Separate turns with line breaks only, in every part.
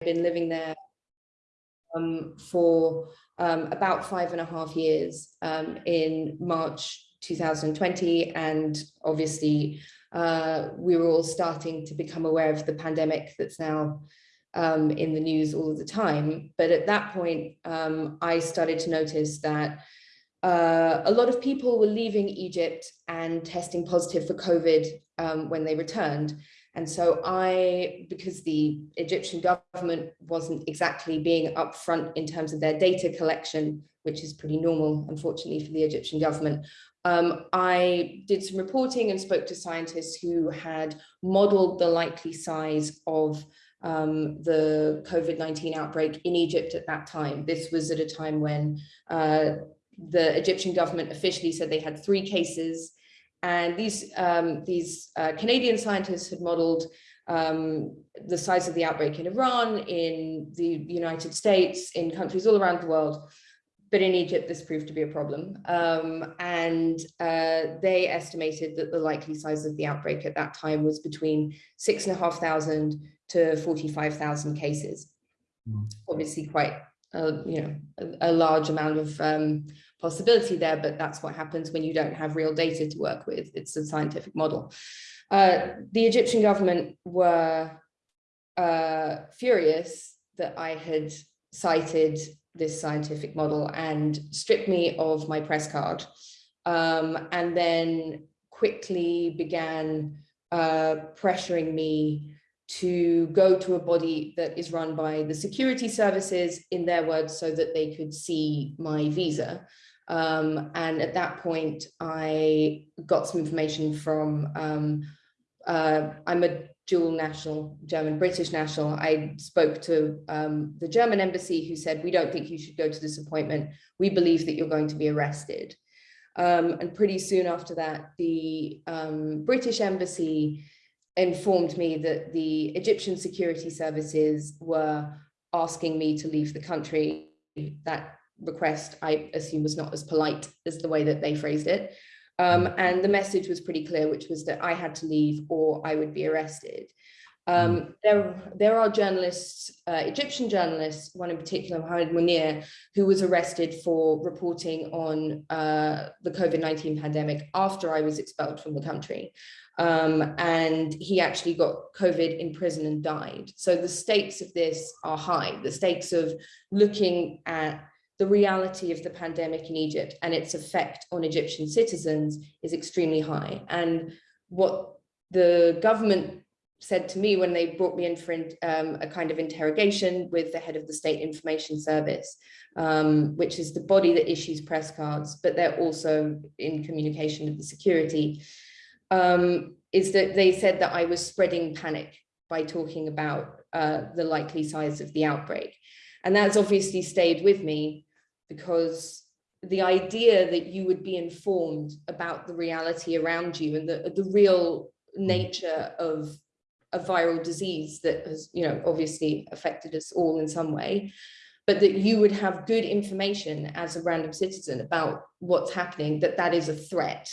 been living there um, for um, about five and a half years um, in March 2020. And obviously, uh, we were all starting to become aware of the pandemic that's now um, in the news all the time. But at that point, um, I started to notice that uh, a lot of people were leaving Egypt and testing positive for COVID um, when they returned. And so I, because the Egyptian government wasn't exactly being upfront in terms of their data collection, which is pretty normal, unfortunately, for the Egyptian government, um, I did some reporting and spoke to scientists who had modeled the likely size of um, the COVID-19 outbreak in Egypt at that time. This was at a time when uh, the Egyptian government officially said they had three cases and these, um, these uh, Canadian scientists had modeled um, the size of the outbreak in Iran, in the United States, in countries all around the world. But in Egypt, this proved to be a problem. Um, and uh, they estimated that the likely size of the outbreak at that time was between six and a half thousand to 45,000 cases. Mm. Obviously quite, a, you know, a, a large amount of um, possibility there, but that's what happens when you don't have real data to work with. It's a scientific model. Uh, the Egyptian government were uh, furious that I had cited this scientific model and stripped me of my press card um, and then quickly began uh, pressuring me to go to a body that is run by the security services in their words so that they could see my visa um, and at that point, I got some information from, um, uh, I'm a dual national, German, British national. I spoke to um, the German embassy who said, we don't think you should go to this appointment. We believe that you're going to be arrested. Um, and pretty soon after that, the um, British embassy informed me that the Egyptian security services were asking me to leave the country. That request, I assume was not as polite as the way that they phrased it. Um, mm. and the message was pretty clear, which was that I had to leave or I would be arrested. Um, mm. there, there are journalists, uh, Egyptian journalists, one in particular, Mohamed Munir, who was arrested for reporting on uh, the COVID-19 pandemic after I was expelled from the country. Um, and he actually got COVID in prison and died. So the stakes of this are high. The stakes of looking at the reality of the pandemic in Egypt and its effect on Egyptian citizens is extremely high. And what the government said to me when they brought me in for um, a kind of interrogation with the head of the State Information Service, um, which is the body that issues press cards, but they're also in communication with the security, um, is that they said that I was spreading panic by talking about uh, the likely size of the outbreak. And that's obviously stayed with me because the idea that you would be informed about the reality around you and the, the real nature of a viral disease that has, you know, obviously affected us all in some way, but that you would have good information as a random citizen about what's happening, that that is a threat.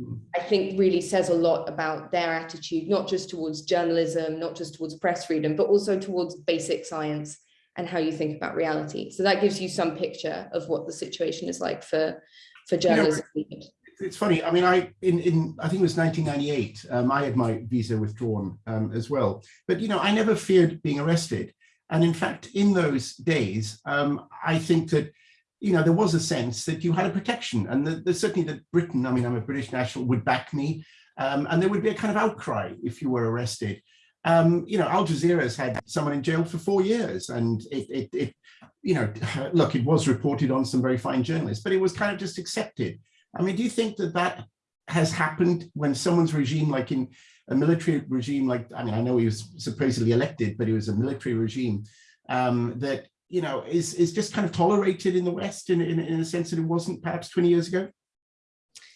Mm. I think really says a lot about their attitude, not just towards journalism, not just towards press freedom, but also towards basic science and how you think about reality. So that gives you some picture of what the situation is like for, for journalism. You know,
it's funny. I mean, I in in I think it was 1998. Um, I had my visa withdrawn um, as well. But you know, I never feared being arrested. And in fact, in those days, um, I think that you know there was a sense that you had a protection, and that certainly that Britain. I mean, I'm a British national, would back me, um, and there would be a kind of outcry if you were arrested. Um, you know, Al Jazeera has had someone in jail for four years and it, it, it, you know, look, it was reported on some very fine journalists, but it was kind of just accepted. I mean, do you think that that has happened when someone's regime, like in a military regime, like, I mean, I know he was supposedly elected, but it was a military regime um, that, you know, is, is just kind of tolerated in the West in, in, in a sense that it wasn't perhaps 20 years ago?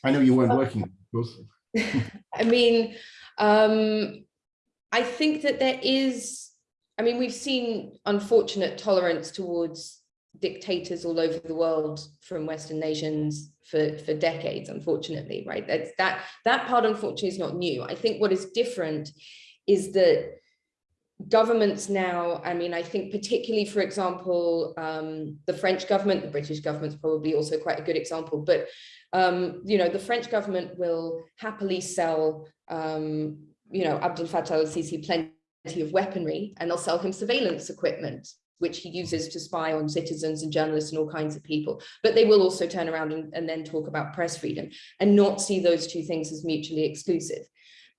I know you weren't working, of course.
I mean, um, I think that there is, I mean, we've seen unfortunate tolerance towards dictators all over the world from Western nations for, for decades, unfortunately, right? That's, that, that part, unfortunately, is not new. I think what is different is that governments now, I mean, I think particularly, for example, um, the French government, the British government's probably also quite a good example, but, um, you know, the French government will happily sell, um, you know, Abdel Fattah al-Sisi plenty of weaponry and they'll sell him surveillance equipment which he uses to spy on citizens and journalists and all kinds of people. But they will also turn around and, and then talk about press freedom and not see those two things as mutually exclusive.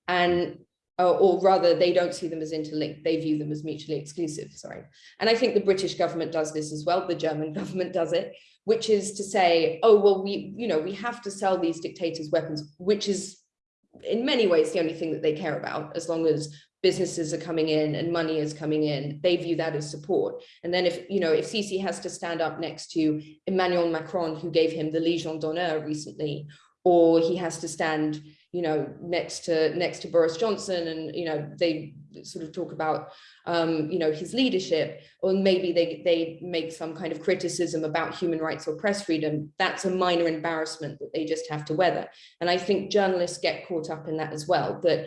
And uh, or rather they don't see them as interlinked, they view them as mutually exclusive, sorry. And I think the British government does this as well, the German government does it, which is to say, oh, well, we, you know, we have to sell these dictators weapons, which is in many ways the only thing that they care about, as long as businesses are coming in and money is coming in, they view that as support. And then if, you know, if Sisi has to stand up next to Emmanuel Macron, who gave him the Legion d'honneur recently, or he has to stand you know, next to next to Boris Johnson, and you know, they sort of talk about um, you know, his leadership, or maybe they they make some kind of criticism about human rights or press freedom. That's a minor embarrassment that they just have to weather. And I think journalists get caught up in that as well. That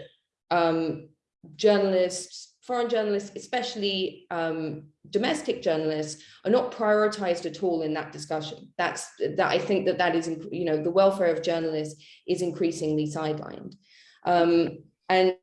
um, journalists foreign journalists, especially um, domestic journalists, are not prioritized at all in that discussion. That's that I think that that is, you know, the welfare of journalists is increasingly sidelined. Um, and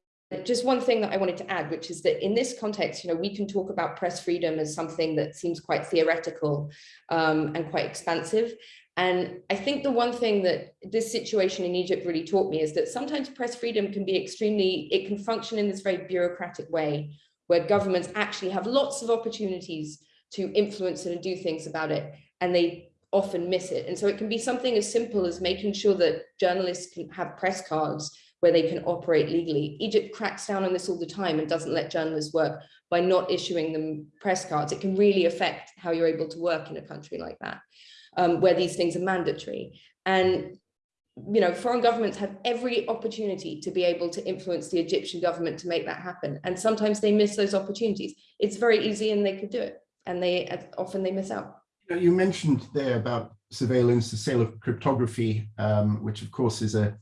just one thing that I wanted to add, which is that in this context, you know, we can talk about press freedom as something that seems quite theoretical um, and quite expansive. And I think the one thing that this situation in Egypt really taught me is that sometimes press freedom can be extremely, it can function in this very bureaucratic way where governments actually have lots of opportunities to influence and do things about it and they often miss it. And so it can be something as simple as making sure that journalists can have press cards where they can operate legally. Egypt cracks down on this all the time and doesn't let journalists work by not issuing them press cards. It can really affect how you're able to work in a country like that um, where these things are mandatory. And you know, foreign governments have every opportunity to be able to influence the Egyptian government to make that happen. And sometimes they miss those opportunities. It's very easy and they could do it. And they often they miss out.
You mentioned there about surveillance, the sale of cryptography, um, which of course is a,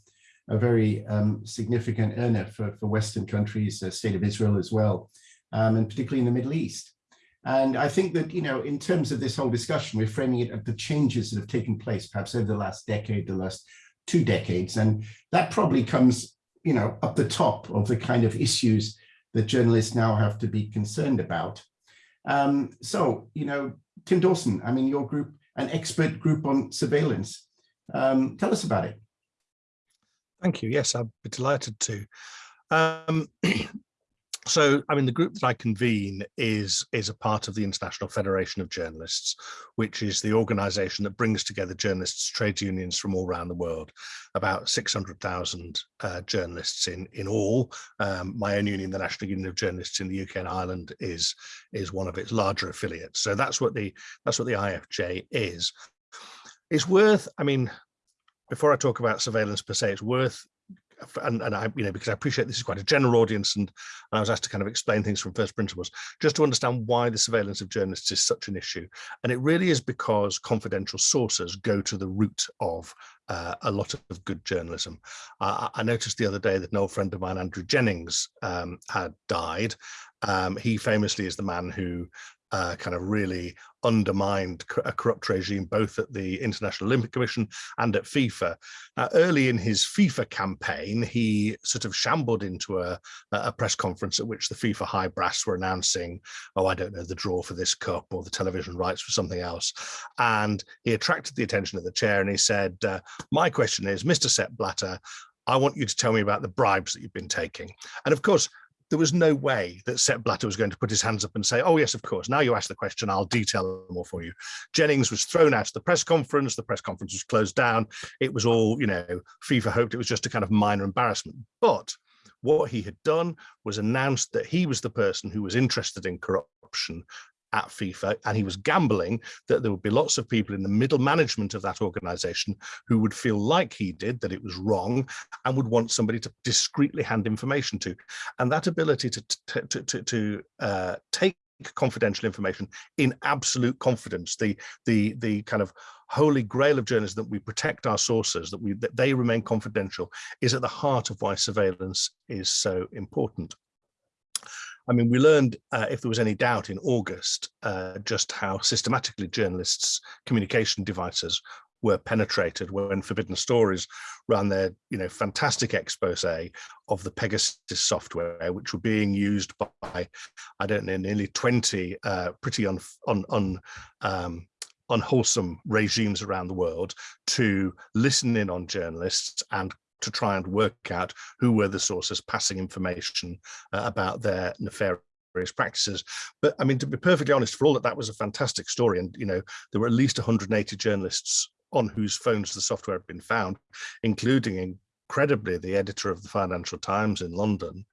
a very um, significant earner for, for Western countries, the state of Israel as well, um, and particularly in the Middle East. And I think that, you know, in terms of this whole discussion, we're framing it at the changes that have taken place, perhaps over the last decade, the last two decades. And that probably comes, you know, up the top of the kind of issues that journalists now have to be concerned about. Um, so, you know, Tim Dawson, I mean, your group, an expert group on surveillance. Um, tell us about it.
Thank you. Yes, I'd be delighted to. Um, so i mean the group that i convene is is a part of the international federation of journalists which is the organization that brings together journalists trade unions from all around the world. About 600,000 uh, journalists in in all. Um, my own union the national union of journalists in the uk and ireland is is one of its larger affiliates. So that's what the that's what the ifj is. It's worth i mean before I talk about surveillance per se, it's worth and, and I, you know, because I appreciate this is quite a general audience and, and I was asked to kind of explain things from first principles, just to understand why the surveillance of journalists is such an issue. And it really is because confidential sources go to the root of uh, a lot of good journalism. Uh, I noticed the other day that an old friend of mine, Andrew Jennings, um, had died. Um, he famously is the man who uh, kind of really undermined a corrupt regime, both at the International Olympic Commission and at FIFA. Now, early in his FIFA campaign, he sort of shambled into a, a press conference at which the FIFA high brass were announcing, oh, I don't know, the draw for this cup or the television rights for something else. And he attracted the attention of the chair and he said, uh, my question is, Mr. Sepp Blatter, I want you to tell me about the bribes that you've been taking. And of course, there was no way that Sepp Blatter was going to put his hands up and say, oh, yes, of course, now you ask the question, I'll detail more for you. Jennings was thrown out of the press conference. The press conference was closed down. It was all, you know, FIFA hoped it was just a kind of minor embarrassment. But what he had done was announced that he was the person who was interested in corruption at FIFA, and he was gambling that there would be lots of people in the middle management of that organization who would feel like he did, that it was wrong, and would want somebody to discreetly hand information to. And that ability to, to, to, to, uh, take confidential information in absolute confidence the the the kind of holy grail of journalism that we protect our sources that we that they remain confidential is at the heart of why surveillance is so important I mean, we learned, uh, if there was any doubt in August, uh, just how systematically journalists' communication devices were penetrated when Forbidden Stories ran their, you know, fantastic expose of the Pegasus software, which were being used by, I don't know, nearly 20 uh, pretty un, un, un um, unwholesome regimes around the world to listen in on journalists and to try and work out who were the sources passing information uh, about their nefarious practices. But I mean, to be perfectly honest, for all that that was a fantastic story, and you know, there were at least 180 journalists on whose phones the software had been found, including incredibly the editor of the Financial Times in London.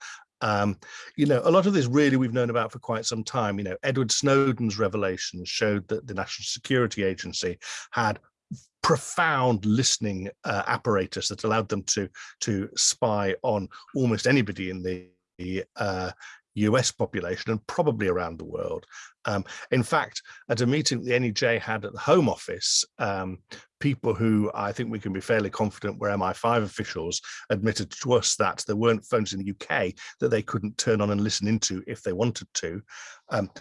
Um, you know, a lot of this really we've known about for quite some time. You know, Edward Snowden's revelations showed that the National Security Agency had profound listening uh, apparatus that allowed them to to spy on almost anybody in the uh, US population and probably around the world. Um, in fact, at a meeting the NUJ had at the Home Office, um, people who I think we can be fairly confident were MI5 officials admitted to us that there weren't phones in the UK that they couldn't turn on and listen into if they wanted to. Um,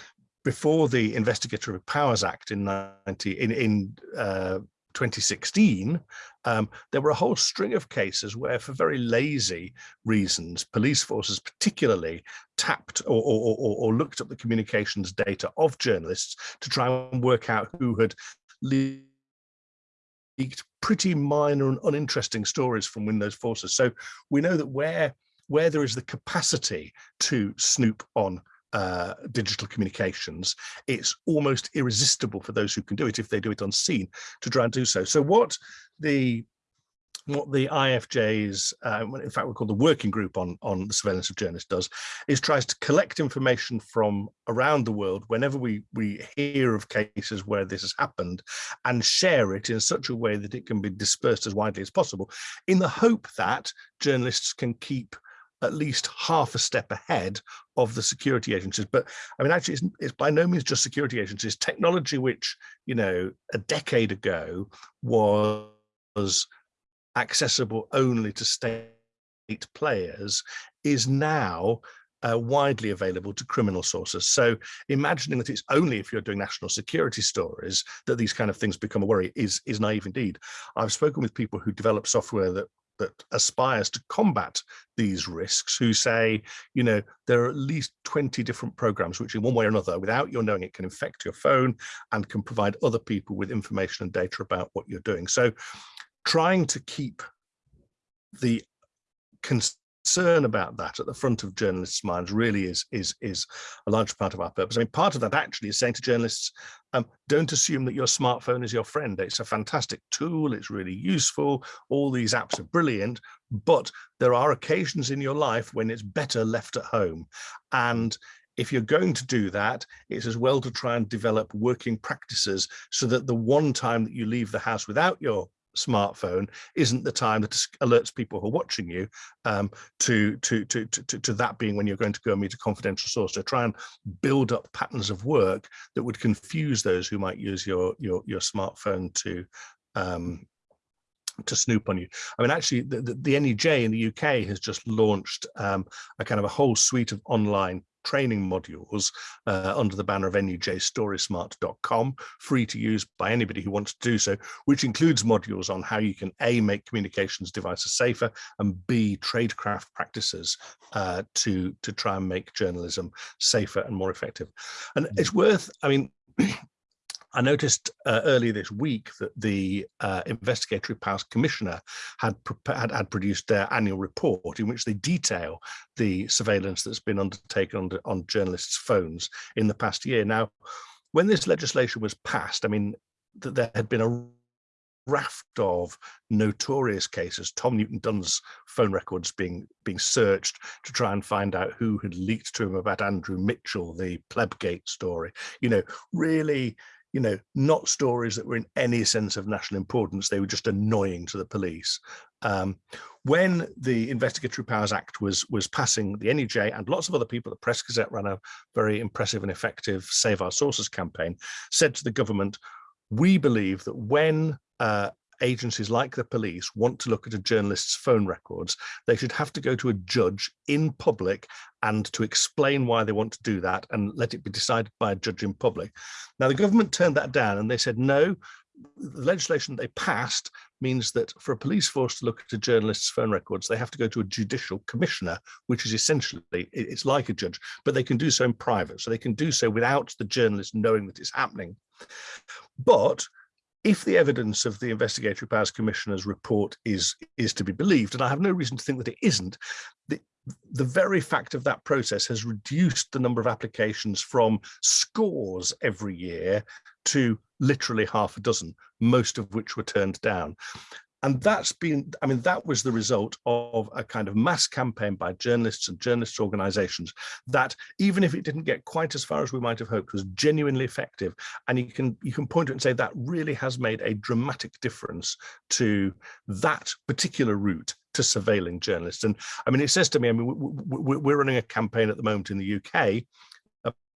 before the Investigatory Powers Act in 90, in, in uh, 2016, um, there were a whole string of cases where for very lazy reasons, police forces particularly tapped or, or, or, or looked at the communications data of journalists to try and work out who had leaked pretty minor and uninteresting stories from Windows forces. So we know that where, where there is the capacity to snoop on uh, digital communications, it's almost irresistible for those who can do it if they do it unseen to try and do so. So what the what the IFJ's, uh, in fact, we call the working group on, on the surveillance of journalists does, is tries to collect information from around the world whenever we, we hear of cases where this has happened and share it in such a way that it can be dispersed as widely as possible in the hope that journalists can keep at least half a step ahead of the security agencies. But I mean, actually, it's, it's, by no means just security agencies. Technology, which, you know, a decade ago was accessible only to state players, is now uh, widely available to criminal sources. So imagining that it's only if you're doing national security stories that these kind of things become a worry is, is naive indeed. I've spoken with people who develop software that that aspires to combat these risks who say, you know, there are at least 20 different programs which in one way or another, without your knowing it, can infect your phone and can provide other people with information and data about what you're doing. So trying to keep the concern about that at the front of journalists' minds really is is is a large part of our purpose. I mean, part of that actually is saying to journalists, um, don't assume that your smartphone is your friend. It's a fantastic tool. It's really useful. All these apps are brilliant, but there are occasions in your life when it's better left at home. And if you're going to do that, it's as well to try and develop working practices so that the one time that you leave the house without your smartphone isn't the time that alerts people who are watching you um, to, to, to, to, to that being when you're going to go and meet a confidential source. So try and build up patterns of work that would confuse those who might use your, your, your smartphone to um, to snoop on you. I mean, actually, the, the, the NUJ in the UK has just launched um, a kind of a whole suite of online training modules uh, under the banner of nujstorysmart.com, free to use by anybody who wants to do so, which includes modules on how you can A, make communications devices safer, and B, tradecraft practices uh, to, to try and make journalism safer and more effective. And it's worth, I mean, I noticed uh, earlier this week that the uh, Investigatory Powers Commissioner had, had, had produced their annual report in which they detail the surveillance that's been undertaken on, on journalists' phones in the past year. Now, when this legislation was passed, I mean, that there had been a raft of notorious cases, Tom Newton Dunn's phone records being being searched to try and find out who had leaked to him about Andrew Mitchell, the Plebgate story. You know, really you know, not stories that were in any sense of national importance. They were just annoying to the police. Um, when the Investigatory Powers Act was was passing, the NUJ and lots of other people, the Press Gazette ran a very impressive and effective Save Our Sources campaign, said to the government, we believe that when uh, agencies like the police want to look at a journalist's phone records, they should have to go to a judge in public and to explain why they want to do that and let it be decided by a judge in public. Now, the government turned that down and they said, no, the legislation they passed means that for a police force to look at a journalist's phone records, they have to go to a judicial commissioner, which is essentially, it's like a judge, but they can do so in private. So they can do so without the journalist knowing that it's happening. But if the evidence of the Investigatory Powers Commissioner's report is, is to be believed, and I have no reason to think that it isn't, the, the very fact of that process has reduced the number of applications from scores every year to literally half a dozen, most of which were turned down. And that's been, I mean, that was the result of a kind of mass campaign by journalists and journalists organizations that even if it didn't get quite as far as we might have hoped was genuinely effective. And you can you can point to it and say that really has made a dramatic difference to that particular route to surveilling journalists. And I mean, it says to me, I mean, we're running a campaign at the moment in the UK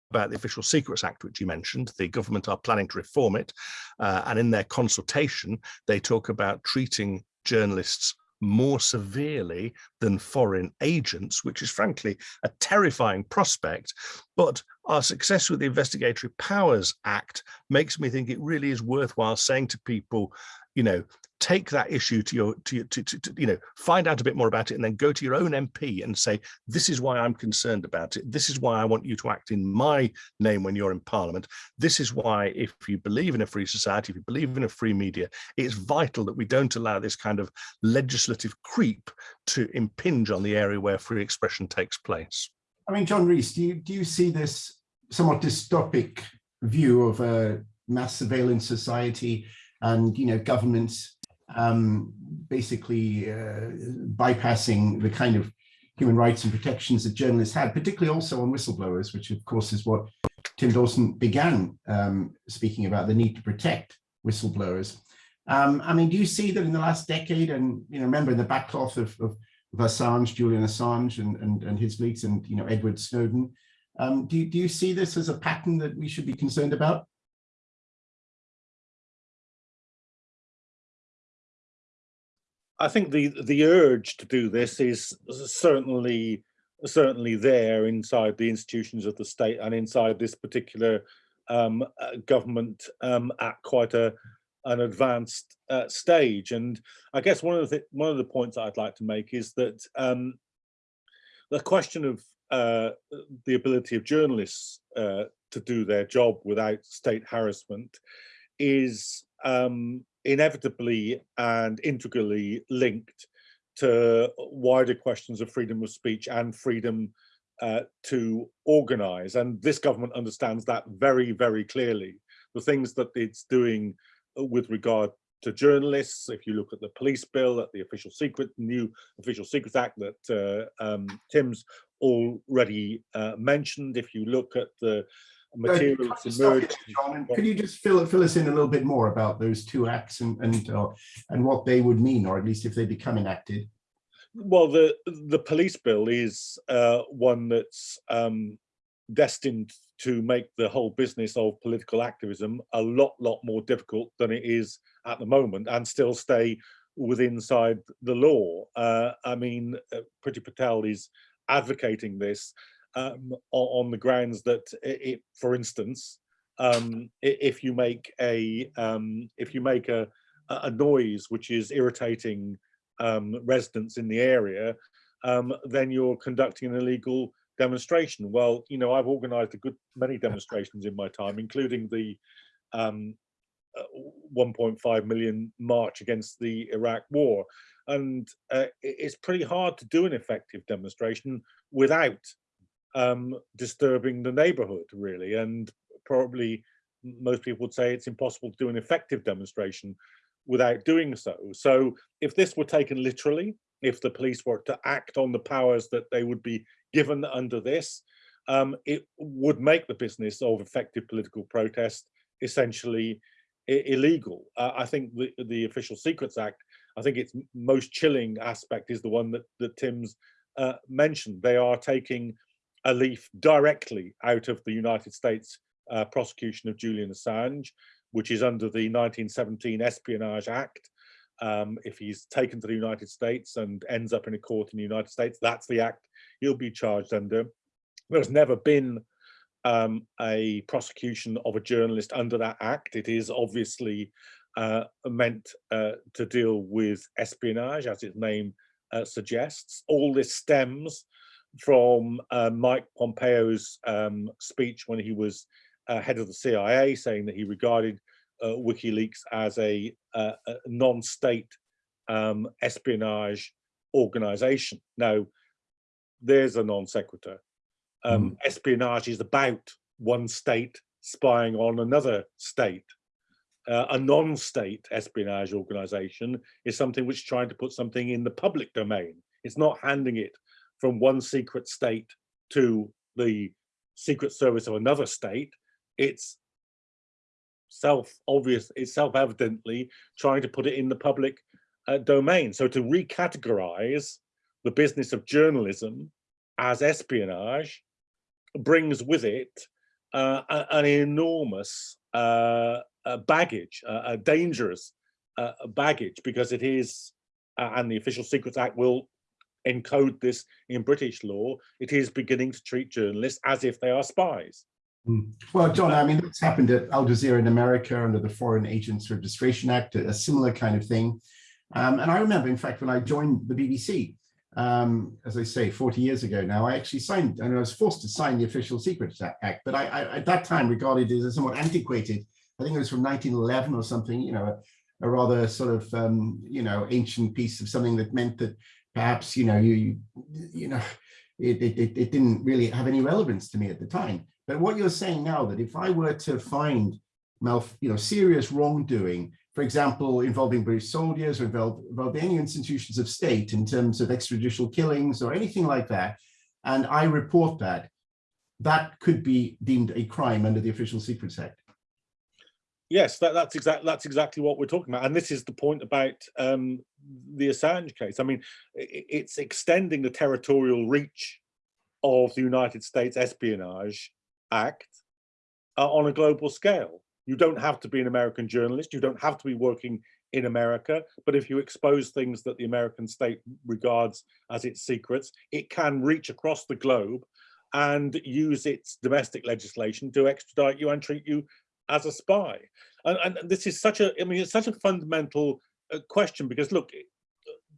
about the Official Secrets Act, which you mentioned. The government are planning to reform it. Uh, and in their consultation, they talk about treating journalists more severely than foreign agents, which is frankly a terrifying prospect. But our success with the Investigatory Powers Act makes me think it really is worthwhile saying to people, you know, take that issue to your to, to, to, to, you know find out a bit more about it and then go to your own mp and say this is why i'm concerned about it. This is why i want you to act in my name when you're in parliament. This is why if you believe in a free society if you believe in a free media it's vital that we don't allow this kind of legislative creep to impinge on the area where free expression takes place.
I mean john rees do you do you see this somewhat dystopic view of a mass surveillance society and you know governments um, basically uh, bypassing the kind of human rights and protections that journalists had, particularly also on whistleblowers, which of course is what Tim Dawson began um, speaking about, the need to protect whistleblowers. Um, I mean, do you see that in the last decade, and you know, remember in the backcloth of, of, of Assange, Julian Assange and, and, and his leaks and, you know, Edward Snowden, um, do, do you see this as a pattern that we should be concerned about?
I think the the urge to do this is certainly certainly there inside the institutions of the state and inside this particular um, uh, government um, at quite a an advanced uh, stage. And I guess one of the one of the points I'd like to make is that um, the question of uh, the ability of journalists uh, to do their job without state harassment is um, inevitably and integrally linked to wider questions of freedom of speech and freedom uh, to organize. And this government understands that very, very clearly. The things that it's doing with regard to journalists, if you look at the police bill, at the official secret, new official secrets act that uh, um, Tim's already uh, mentioned, if you look at the materials emerge.
Could you just fill fill us in a little bit more about those two acts and and uh, and what they would mean, or at least if they become enacted?
Well, the the police bill is uh, one that's um, destined to make the whole business of political activism a lot lot more difficult than it is at the moment, and still stay within inside the law. Uh, I mean, uh, Priti Patel is advocating this um, on, the grounds that it, for instance, um, if you make a um, if you make a a noise which is irritating um, residents in the area, um, then you're conducting an illegal demonstration. Well, you know, I've organised a good many demonstrations in my time, including the um, uh, 1.5 million march against the Iraq war. And uh, it's pretty hard to do an effective demonstration without um, disturbing the neighborhood really. And probably most people would say it's impossible to do an effective demonstration without doing so. So if this were taken literally, if the police were to act on the powers that they would be given under this, um, it would make the business of effective political protest essentially illegal. Uh, I think the, the Official Secrets Act, I think its most chilling aspect is the one that, that Tim's uh, mentioned. They are taking a leaf directly out of the United States uh, prosecution of Julian Assange, which is under the 1917 Espionage Act. Um, if he's taken to the United States and ends up in a court in the United States, that's the act he'll be charged under. There's never been um, a prosecution of a journalist under that act. It is obviously uh, meant uh, to deal with espionage, as its name uh, suggests. All this stems from uh, Mike Pompeo's um, speech when he was uh, head of the CIA, saying that he regarded uh, WikiLeaks as a, a non-state um, espionage organization. Now, there's a non sequitur. Um, mm. Espionage is about one state spying on another state. Uh, a non-state espionage organization is something which is trying to put something in the public domain. It's not handing it from one secret state to the secret service of another state. It's self-obvious, it's self-evidently trying to put it in the public uh, domain. So to recategorize the business of journalism as espionage brings with it uh, an enormous uh, baggage, a dangerous uh, baggage, because it is, uh, and the Official Secrets Act will encode this in British law, it is beginning to treat journalists as if they are spies.
Hmm. Well, John, I mean, that's happened at Al Jazeera in America under the Foreign Agents Registration Act, a similar kind of thing. Um, and I remember, in fact, when I joined the BBC, um, as I say, 40 years ago now, I actually signed, and I was forced to sign the Official Secrets Act, but I, I at that time regarded it as somewhat antiquated. I think it was from 1911 or something, you know, a, a rather sort of, um, you know, ancient piece of something that meant that perhaps, you know, you, you, you know, it, it, it didn't really have any relevance to me at the time. But what you're saying now that if I were to find, you know, serious wrongdoing for example, involving British soldiers or involving any institutions of state in terms of extrajudicial killings or anything like that, and I report that, that could be deemed a crime under the Official Secrets Act.
Yes, that, that's exactly that's exactly what we're talking about, and this is the point about um, the Assange case. I mean, it's extending the territorial reach of the United States Espionage Act uh, on a global scale. You don't have to be an American journalist. You don't have to be working in America. But if you expose things that the American state regards as its secrets, it can reach across the globe and use its domestic legislation to extradite you and treat you as a spy. And, and this is such a, I mean, it's such a fundamental question because look,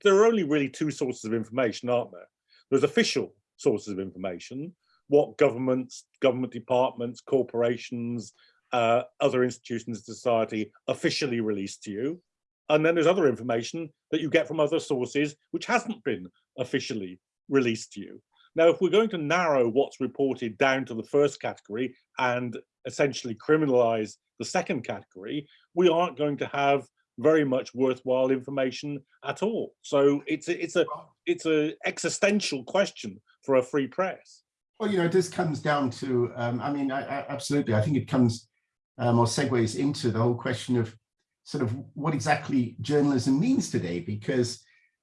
there are only really two sources of information, aren't there? There's official sources of information, what governments, government departments, corporations, uh, other institutions of society officially released to you. And then there's other information that you get from other sources which hasn't been officially released to you. Now, if we're going to narrow what's reported down to the first category and essentially criminalize the second category, we aren't going to have very much worthwhile information at all. So it's a, it's a it's a existential question for a free press.
Well, you know, this comes down to, um, I mean, I, I, absolutely, I think it comes um, or segues into the whole question of sort of what exactly journalism means today, because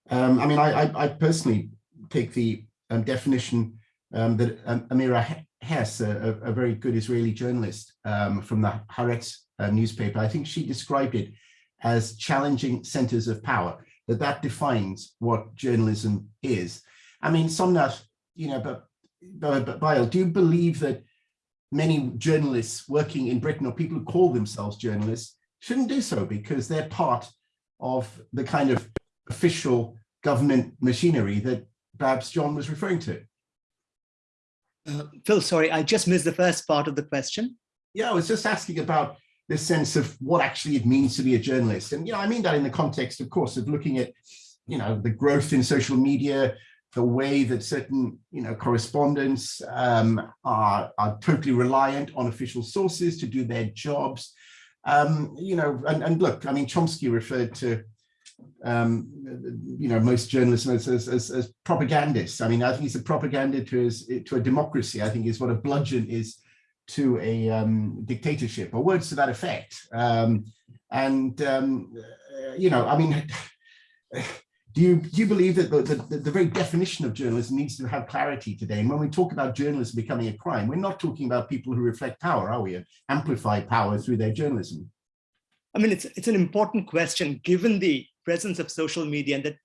um, I mean, I, I, personally take the um, definition um, that um, Amira Hass, a, a, very good Israeli journalist from the Haaretz uh, newspaper, I think she described it as challenging centers of power, that that defines what journalism is. I mean, Somnath, you know, but, but, but Basil, do you believe that many journalists working in Britain or people who call themselves journalists shouldn't do so because they're part of the kind of official government machinery that perhaps John was referring to.
Uh, Phil, sorry, I just missed the first part of the question.
Yeah, I was just asking about this sense of what actually it means to be a journalist. And, you know, I mean that in the context, of course, of looking at, you know, the growth in social media, the way that certain you know correspondents um, are, are totally reliant on official sources to do their jobs. Um, you know, and, and look, I mean, Chomsky referred to um, you know, most journalists as, as, as, propagandists. I mean, I think he's a propaganda to, his, to a democracy, I think is what a bludgeon is to a um, dictatorship, or words to that effect. Um, and, um, you know, I mean, do you, do you believe that the, the, the, very definition of journalism needs to have clarity today? And when we talk about journalism becoming a crime, we're not talking about people who reflect power, are we? And amplify power through their journalism.
I mean, it's, it's an important question given the presence of social media and that,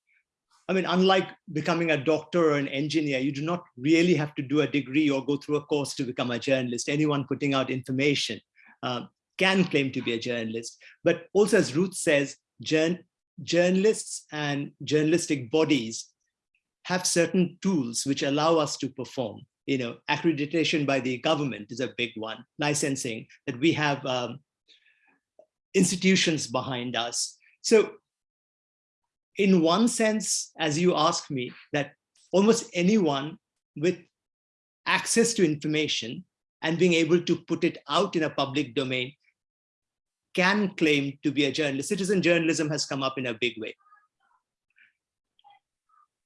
I mean, unlike becoming a doctor or an engineer, you do not really have to do a degree or go through a course to become a journalist. Anyone putting out information uh, can claim to be a journalist. But also, as Ruth says, jour journalists and journalistic bodies have certain tools which allow us to perform. You know, accreditation by the government is a big one, licensing, that we have um, institutions behind us. So in one sense, as you ask me, that almost anyone with access to information and being able to put it out in a public domain can claim to be a journalist. Citizen journalism has come up in a big way.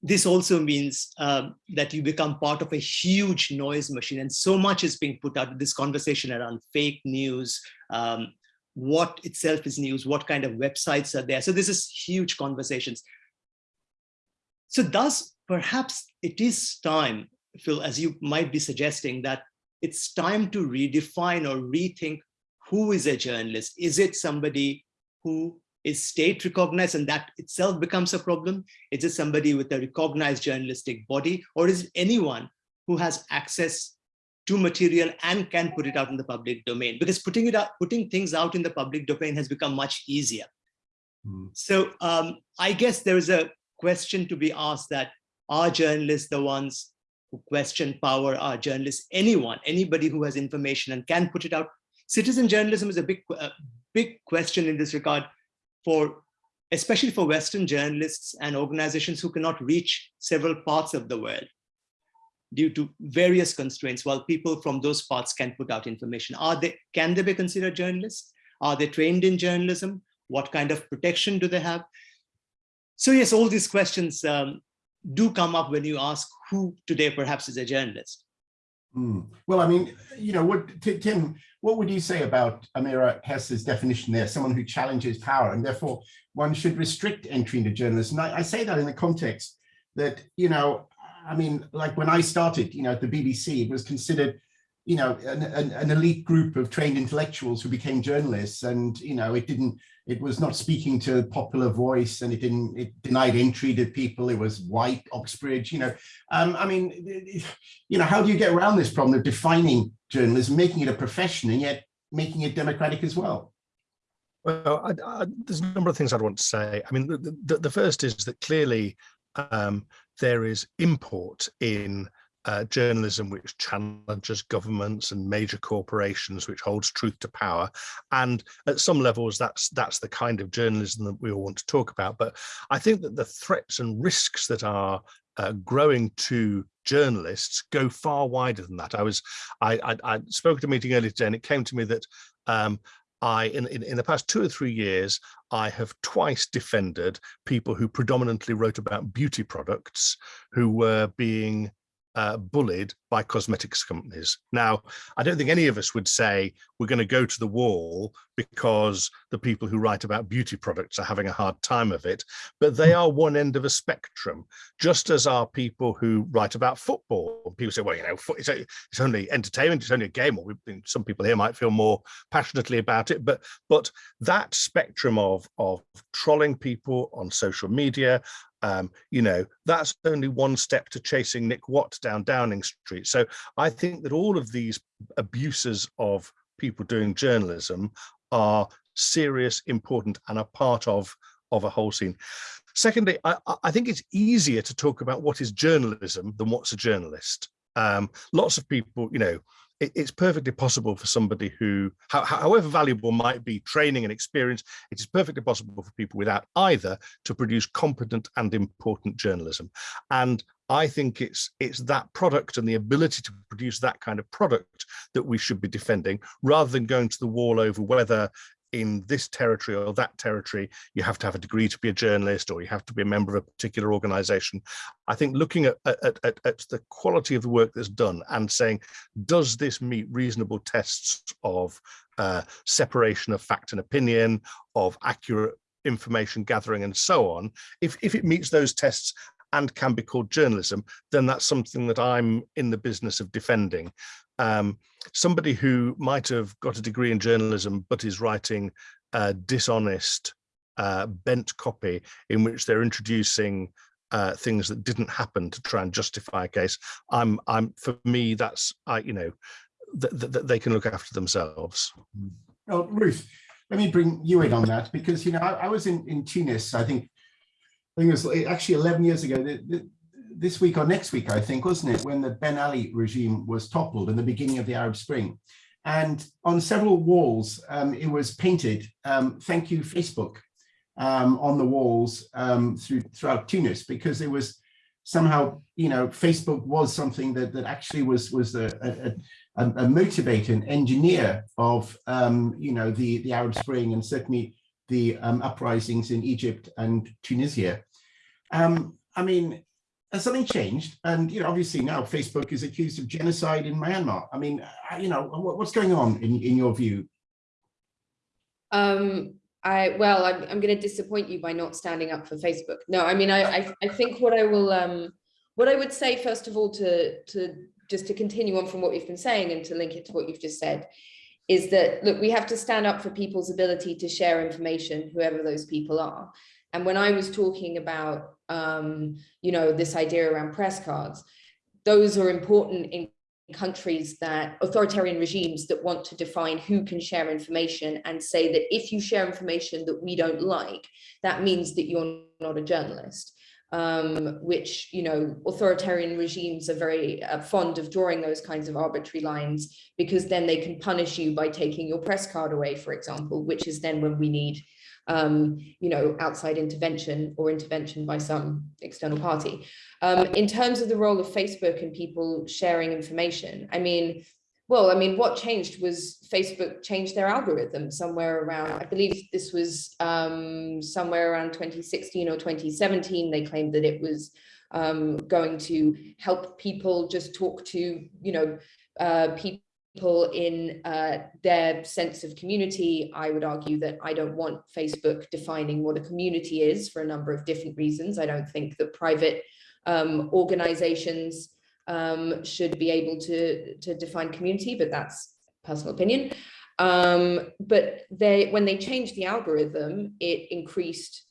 This also means um, that you become part of a huge noise machine and so much is being put out this conversation around fake news, um, what itself is news, what kind of websites are there. So this is huge conversations. So thus, perhaps it is time, Phil, as you might be suggesting, that it's time to redefine or rethink who is a journalist. Is it somebody who is state recognized and that itself becomes a problem? Is it somebody with a recognized journalistic body or is it anyone who has access to material and can put it out in the public domain because putting it out, putting things out in the public domain has become much easier. Mm. So um, I guess there is a question to be asked that are journalists the ones who question power, are journalists anyone, anybody who has information and can put it out? Citizen journalism is a big, a big question in this regard for, especially for Western journalists and organizations who cannot reach several parts of the world due to various constraints while people from those parts can put out information. Are they, can they be considered journalists? Are they trained in journalism? What kind of protection do they have? So yes, all these questions um, do come up when you ask who today perhaps is a journalist.
Mm. Well, I mean, you know, what Tim, what would you say about Amira Hass's definition there, someone who challenges power and therefore one should restrict entry into journalism? I, I say that in the context that, you know, I mean, like when I started, you know, at the BBC, it was considered, you know, an, an, an, elite group of trained intellectuals who became journalists. And, you know, it didn't, it was not speaking to popular voice and it didn't, it denied entry to people. It was white, Oxbridge, you know. Um, I mean, you know, how do you get around this problem of defining journalism, making it a profession and yet making it democratic as well?
Well, I, I, there's a number of things I'd want to say. I mean, the, the, the first is that clearly um, there is import in uh, journalism which challenges governments and major corporations, which holds truth to power. And at some levels, that's that's the kind of journalism that we all want to talk about. But I think that the threats and risks that are uh, growing to journalists go far wider than that. I was I, I, I spoke at a meeting earlier today, and it came to me that um, I, in, in, in, the past two or three years, I have twice defended people who predominantly wrote about beauty products who were being uh, bullied by cosmetics companies. Now, I don't think any of us would say we're going to go to the wall because the people who write about beauty products are having a hard time of it, but they are one end of a spectrum, just as are people who write about football. People say, well, you know, it's, it's only entertainment, it's only a game, or some people here might feel more passionately about it, but but that spectrum of, of trolling people on social media, um, you know, that's only one step to chasing Nick Watt down Downing Street. So I think that all of these abuses of people doing journalism are serious, important, and are part of, of a whole scene. Secondly, I, I think it's easier to talk about what is journalism than what's a journalist. Um, lots of people, you know, it, it's perfectly possible for somebody who, how, however valuable might be training and experience, it is perfectly possible for people without either to produce competent and important journalism. And I think it's it's that product and the ability to produce that kind of product that we should be defending rather than going to the wall over whether in this territory or that territory, you have to have a degree to be a journalist or you have to be a member of a particular organization. I think looking at, at, at, at the quality of the work that's done and saying, does this meet reasonable tests of uh, separation of fact and opinion, of accurate information gathering and so on, if, if it meets those tests and can be called journalism, then that's something that I'm in the business of defending um, somebody who might have got a degree in journalism but is writing uh, dishonest uh, bent copy in which they're introducing uh, things that didn't happen to try and justify a case. I'm, I'm for me, that's I, you know, that th they can look after themselves.
Well, Ruth, let me bring you in on that because you know I, I was in in Tunis. I think I think it was actually 11 years ago. The, the, this week or next week, I think, wasn't it, when the Ben Ali regime was toppled in the beginning of the Arab Spring. And on several walls, um, it was painted, um, thank you, Facebook, um, on the walls um, through, throughout Tunis, because it was somehow, you know, Facebook was something that, that actually was, was a, a, a, a motivator, an engineer of, um, you know, the, the Arab Spring and certainly the um, uprisings in Egypt and Tunisia. I mean, something changed? And you know, obviously now Facebook is accused of genocide in Myanmar. I mean, you know, what's going on in, in your view?
Um, I well, I'm, I'm going to disappoint you by not standing up for Facebook. No, I mean, I, I, I think what I will, um, what I would say first of all to to just to continue on from what we've been saying and to link it to what you've just said, is that look, we have to stand up for people's ability to share information, whoever those people are. And when I was talking about, um, you know, this idea around press cards, those are important in countries that authoritarian regimes that want to define who can share information and say that if you share information that we don't like, that means that you're not a journalist. Um, which, you know, authoritarian regimes are very uh, fond of drawing those kinds of arbitrary lines because then they can punish you by taking your press card away, for example, which is then when we need um, you know, outside intervention or intervention by some external party. Um, in terms of the role of Facebook and people sharing information, I mean, well, I mean, what changed was Facebook changed their algorithm somewhere around, I believe this was um, somewhere around 2016 or 2017. They claimed that it was um, going to help people just talk to, you know, uh, people people in uh, their sense of community. I would argue that I don't want Facebook defining what a community is for a number of different reasons. I don't think that private um, organizations um, should be able to, to define community, but that's personal opinion. Um, but they, when they changed the algorithm, it increased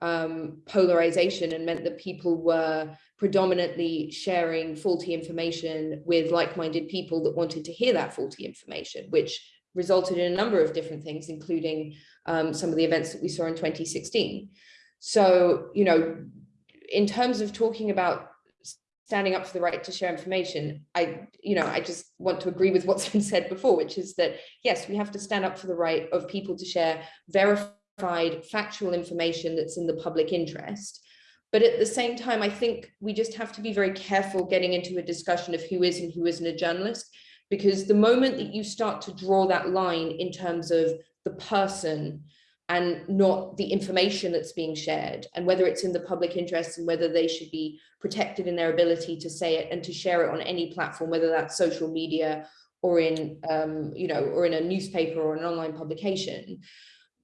um, polarization and meant that people were predominantly sharing faulty information with like-minded people that wanted to hear that faulty information, which resulted in a number of different things, including um, some of the events that we saw in 2016. So, you know, in terms of talking about standing up for the right to share information, I, you know, I just want to agree with what's been said before, which is that, yes, we have to stand up for the right of people to share verified factual information that's in the public interest. But at the same time, I think we just have to be very careful getting into a discussion of who is and who isn't a journalist, because the moment that you start to draw that line in terms of the person and not the information that's being shared and whether it's in the public interest and whether they should be protected in their ability to say it and to share it on any platform, whether that's social media or in, um, you know, or in a newspaper or an online publication,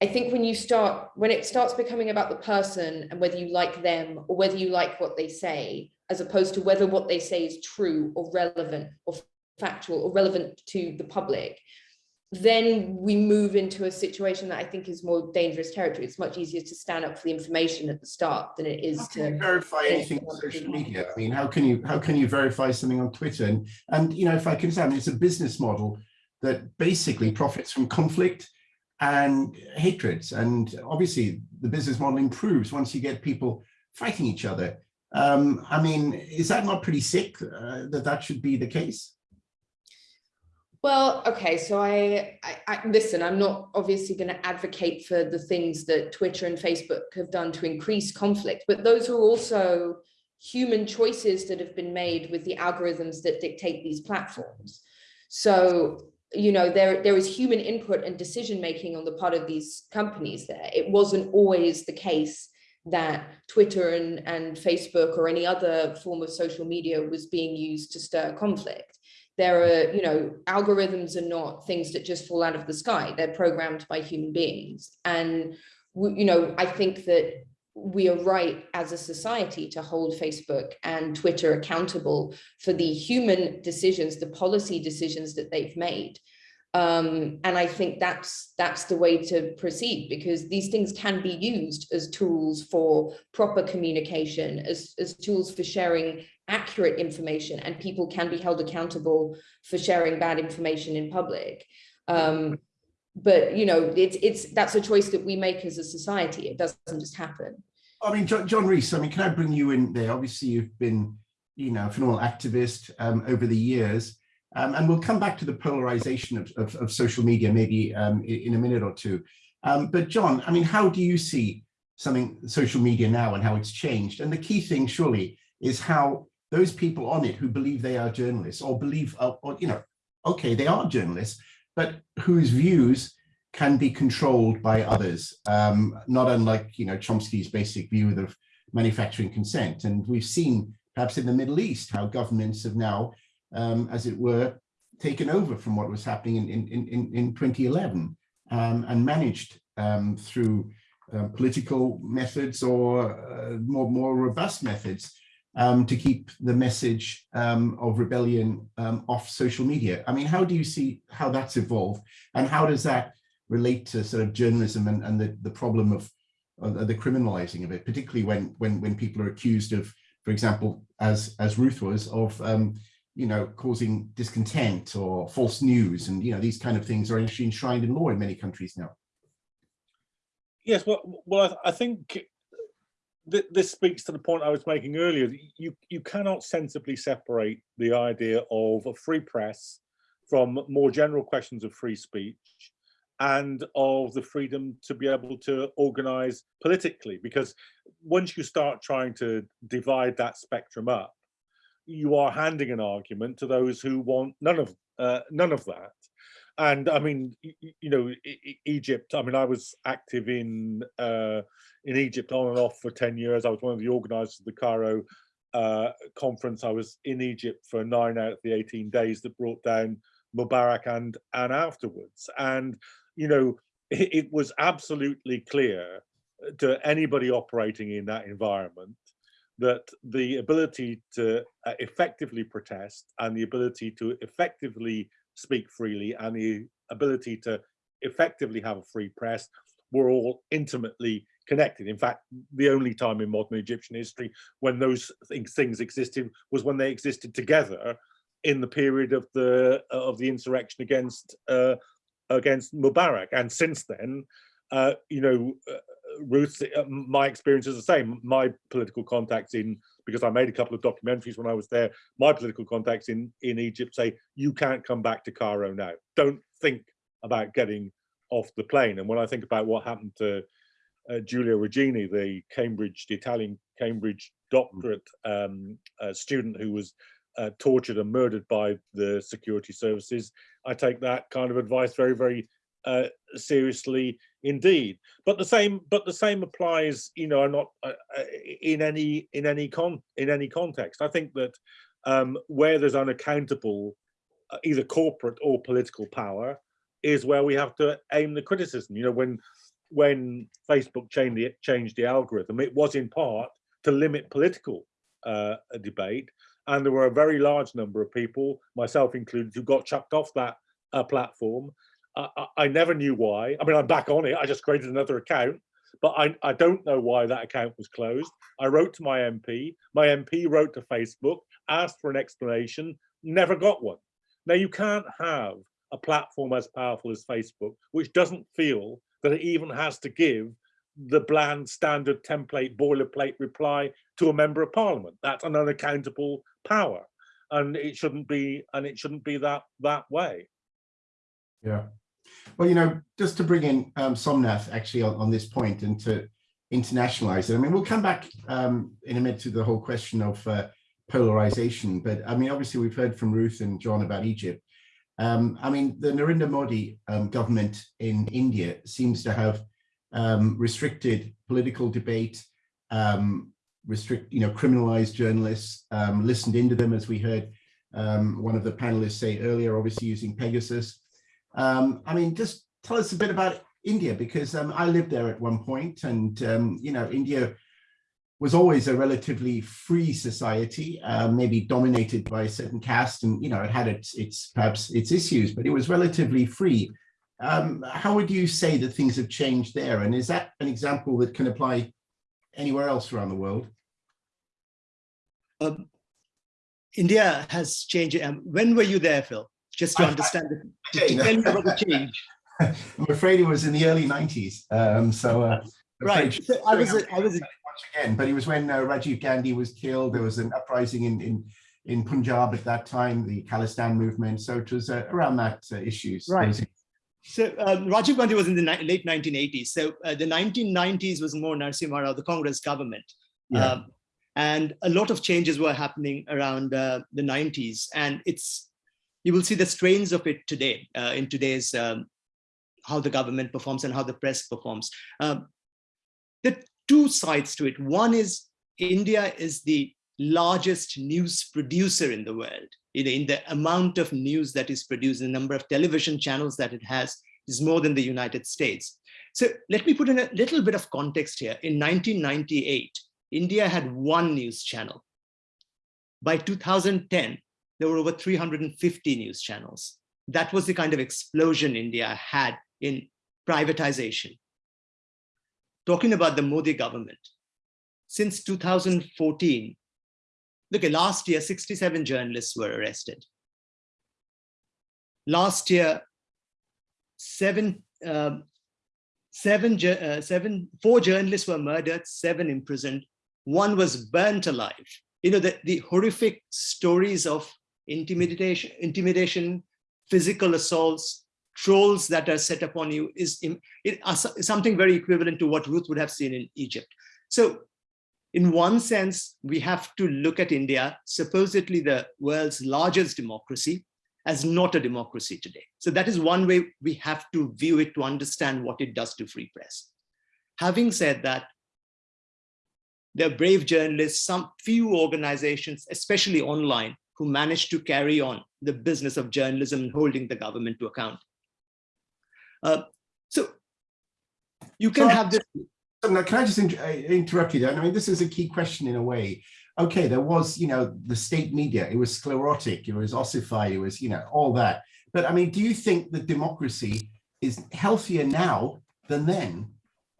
I think when you start, when it starts becoming about the person and whether you like them or whether you like what they say, as opposed to whether what they say is true or relevant or factual or relevant to the public, then we move into a situation that I think is more dangerous territory. It's much easier to stand up for the information at the start than it is
how
to
verify anything on social media. I mean, how can you how can you verify something on Twitter? And and you know, if I can say, I mean, it's a business model that basically profits from conflict and hatreds. And obviously the business model improves once you get people fighting each other. Um, I mean, is that not pretty sick uh, that that should be the case?
Well, okay, so I, I, I, listen, I'm not obviously going to advocate for the things that Twitter and Facebook have done to increase conflict, but those are also human choices that have been made with the algorithms that dictate these platforms. So you know, there, there was human input and decision making on the part of these companies there. It wasn't always the case that Twitter and, and Facebook or any other form of social media was being used to stir conflict. There are, you know, algorithms are not things that just fall out of the sky. They're programmed by human beings. And, you know, I think that we are right as a society to hold Facebook and Twitter accountable for the human decisions, the policy decisions that they've made. Um, and I think that's that's the way to proceed because these things can be used as tools for proper communication, as, as tools for sharing accurate information, and people can be held accountable for sharing bad information in public. Um, but you know, it's it's that's a choice that we make as a society. It doesn't just happen.
I mean, John, John Rees, I mean, can I bring you in there? Obviously, you've been, you know, a phenomenal activist um, over the years. Um, and we'll come back to the polarization of, of, of social media maybe um, in a minute or two. Um, but John, I mean, how do you see something social media now and how it's changed? And the key thing surely is how those people on it who believe they are journalists or believe, or, you know, okay, they are journalists, but whose views can be controlled by others, um, not unlike, you know, Chomsky's basic view of manufacturing consent. And we've seen perhaps in the Middle East how governments have now um, as it were, taken over from what was happening in, in, in, in 2011 um, and managed um, through uh, political methods or uh, more, more robust methods um, to keep the message of rebellion off social media. I mean, how do you see how that's evolved and how does that relate to sort of journalism and, and the, the problem of uh, the criminalizing of it, particularly when, when, when people are accused of, for example, as, as Ruth was, of um, you know, causing discontent or false news. And, you know, these kind of things are actually enshrined in law in many countries now.
Yes, well, well, I, I think th this speaks to the point I was making earlier. You, you cannot sensibly separate the idea of a free press from more general questions of free speech and of the freedom to be able to organize politically because once you start trying to divide that spectrum up you are handing an argument to those who want none of uh, none of that. And I mean, you know, Egypt. I mean, I was active in uh, in Egypt on and off for ten years. I was one of the organisers of the Cairo uh, conference. I was in Egypt for nine out of the eighteen days that brought down Mubarak and and afterwards. And you know, it, it was absolutely clear to anybody operating in that environment that the ability to uh, effectively protest and the ability to effectively speak freely and the ability to effectively have a free press were all intimately connected. In fact, the only time in modern Egyptian history when those things existed was when they existed together in the period of the of the insurrection against uh, against Mubarak. And since then, uh, you know, uh, Ruth, uh, my experience is the same. My political contacts in, because I made a couple of documentaries when I was there, my political contacts in, in Egypt say, you can't come back to Cairo now. Don't think about getting off the plane. And when I think about what happened to uh, Regeni, the Cambridge, the Italian Cambridge doctorate um, uh, student who was uh, tortured and murdered by the security services, I take that kind of advice very, very uh, seriously indeed. But the same but the same applies you know not uh, uh, in any in any con in any context. I think that um, where there's unaccountable uh, either corporate or political power is where we have to aim the criticism. You know when when facebook changed the changed the algorithm it was in part to limit political uh, debate and there were a very large number of people myself included who got chucked off that uh, platform I, I, never knew why. I mean, I'm back on it. I just created another account, but I, I don't know why that account was closed. I wrote to my MP. My MP wrote to Facebook, asked for an explanation, never got one. Now, you can't have a platform as powerful as Facebook, which doesn't feel that it even has to give the bland standard template boilerplate reply to a member of parliament. That's an unaccountable power. And it shouldn't be, and it shouldn't be that that way.
Yeah. Well, you know, just to bring in um, Somnath actually on, on this point and to internationalize it. I mean, we'll come back um, in a minute to the whole question of uh, polarization, but I mean, obviously we've heard from Ruth and John about Egypt. Um, I mean, the Narendra Modi um, government in India seems to have um, restricted political debate, um, restrict, you know, criminalized journalists, um, listened into them, as we heard um, one of the panelists say earlier, obviously using Pegasus. Um, I mean, just tell us a bit about India, because um, I lived there at one point and, um, you know, India was always a relatively free society, uh, maybe dominated by a certain caste, and you know it had its its perhaps its issues, but it was relatively free. How would you say that things have changed there, and is that an example that can apply anywhere else around the world?
Um, India has changed. Um, when were you there, Phil? Just to
I- I-
understand, the- to tell me about the change.
I'm afraid it was in the early 90s. Um, so, uh,
Right. So I was, I was,
once again, but it was when uh, Rajiv Gandhi was killed. There was an uprising in in in Punjab at that time, the Khalistan movement. So it was uh, around that uh, issues.
Right. So um, Rajiv Gandhi was in the late 1980s. So uh, the 1990s was more Narasimha Rao, the Congress government.
Yeah.
Um, and a lot of changes were happening around uh, the 90s. And it's, you will see the strains of it today uh, in today's, um, how the government performs and how the press performs. Um, there are two sides to it. One is India is the largest news producer in the world. Know, in the amount of news that is produced, the number of television channels that it has is more than the United States. So let me put in a little bit of context here. In 1998, India had one news channel. By 2010, there were over 350 news channels. That was the kind of explosion India had in privatization. Talking about the Modi government, since 2014, look, at last year, 67 journalists were arrested. Last year, seven, um, seven, uh, seven, four journalists were murdered, seven imprisoned, one was burnt alive. You know, the, the horrific stories of intimidation, intimidation, physical assaults, trolls that are set upon you is so- something very equivalent to what Ruth would have seen in Egypt. So in one sense, we have to look at India, supposedly the world's largest democracy, as not a democracy today. So that is one way we have to view it to understand what it does to free press. Having said that, there are brave journalists, some few organizations, especially online, who managed to carry on the business of journalism and holding the government to account. Uh, so you can
So-
have this
now, can I just inter- uh, interrupt you there? I mean, this is a key question in a way. Okay, there was, you know, the state media, it was sclerotic, it was ossified, it was, you know, all that. But I mean, do you think that democracy is healthier now than then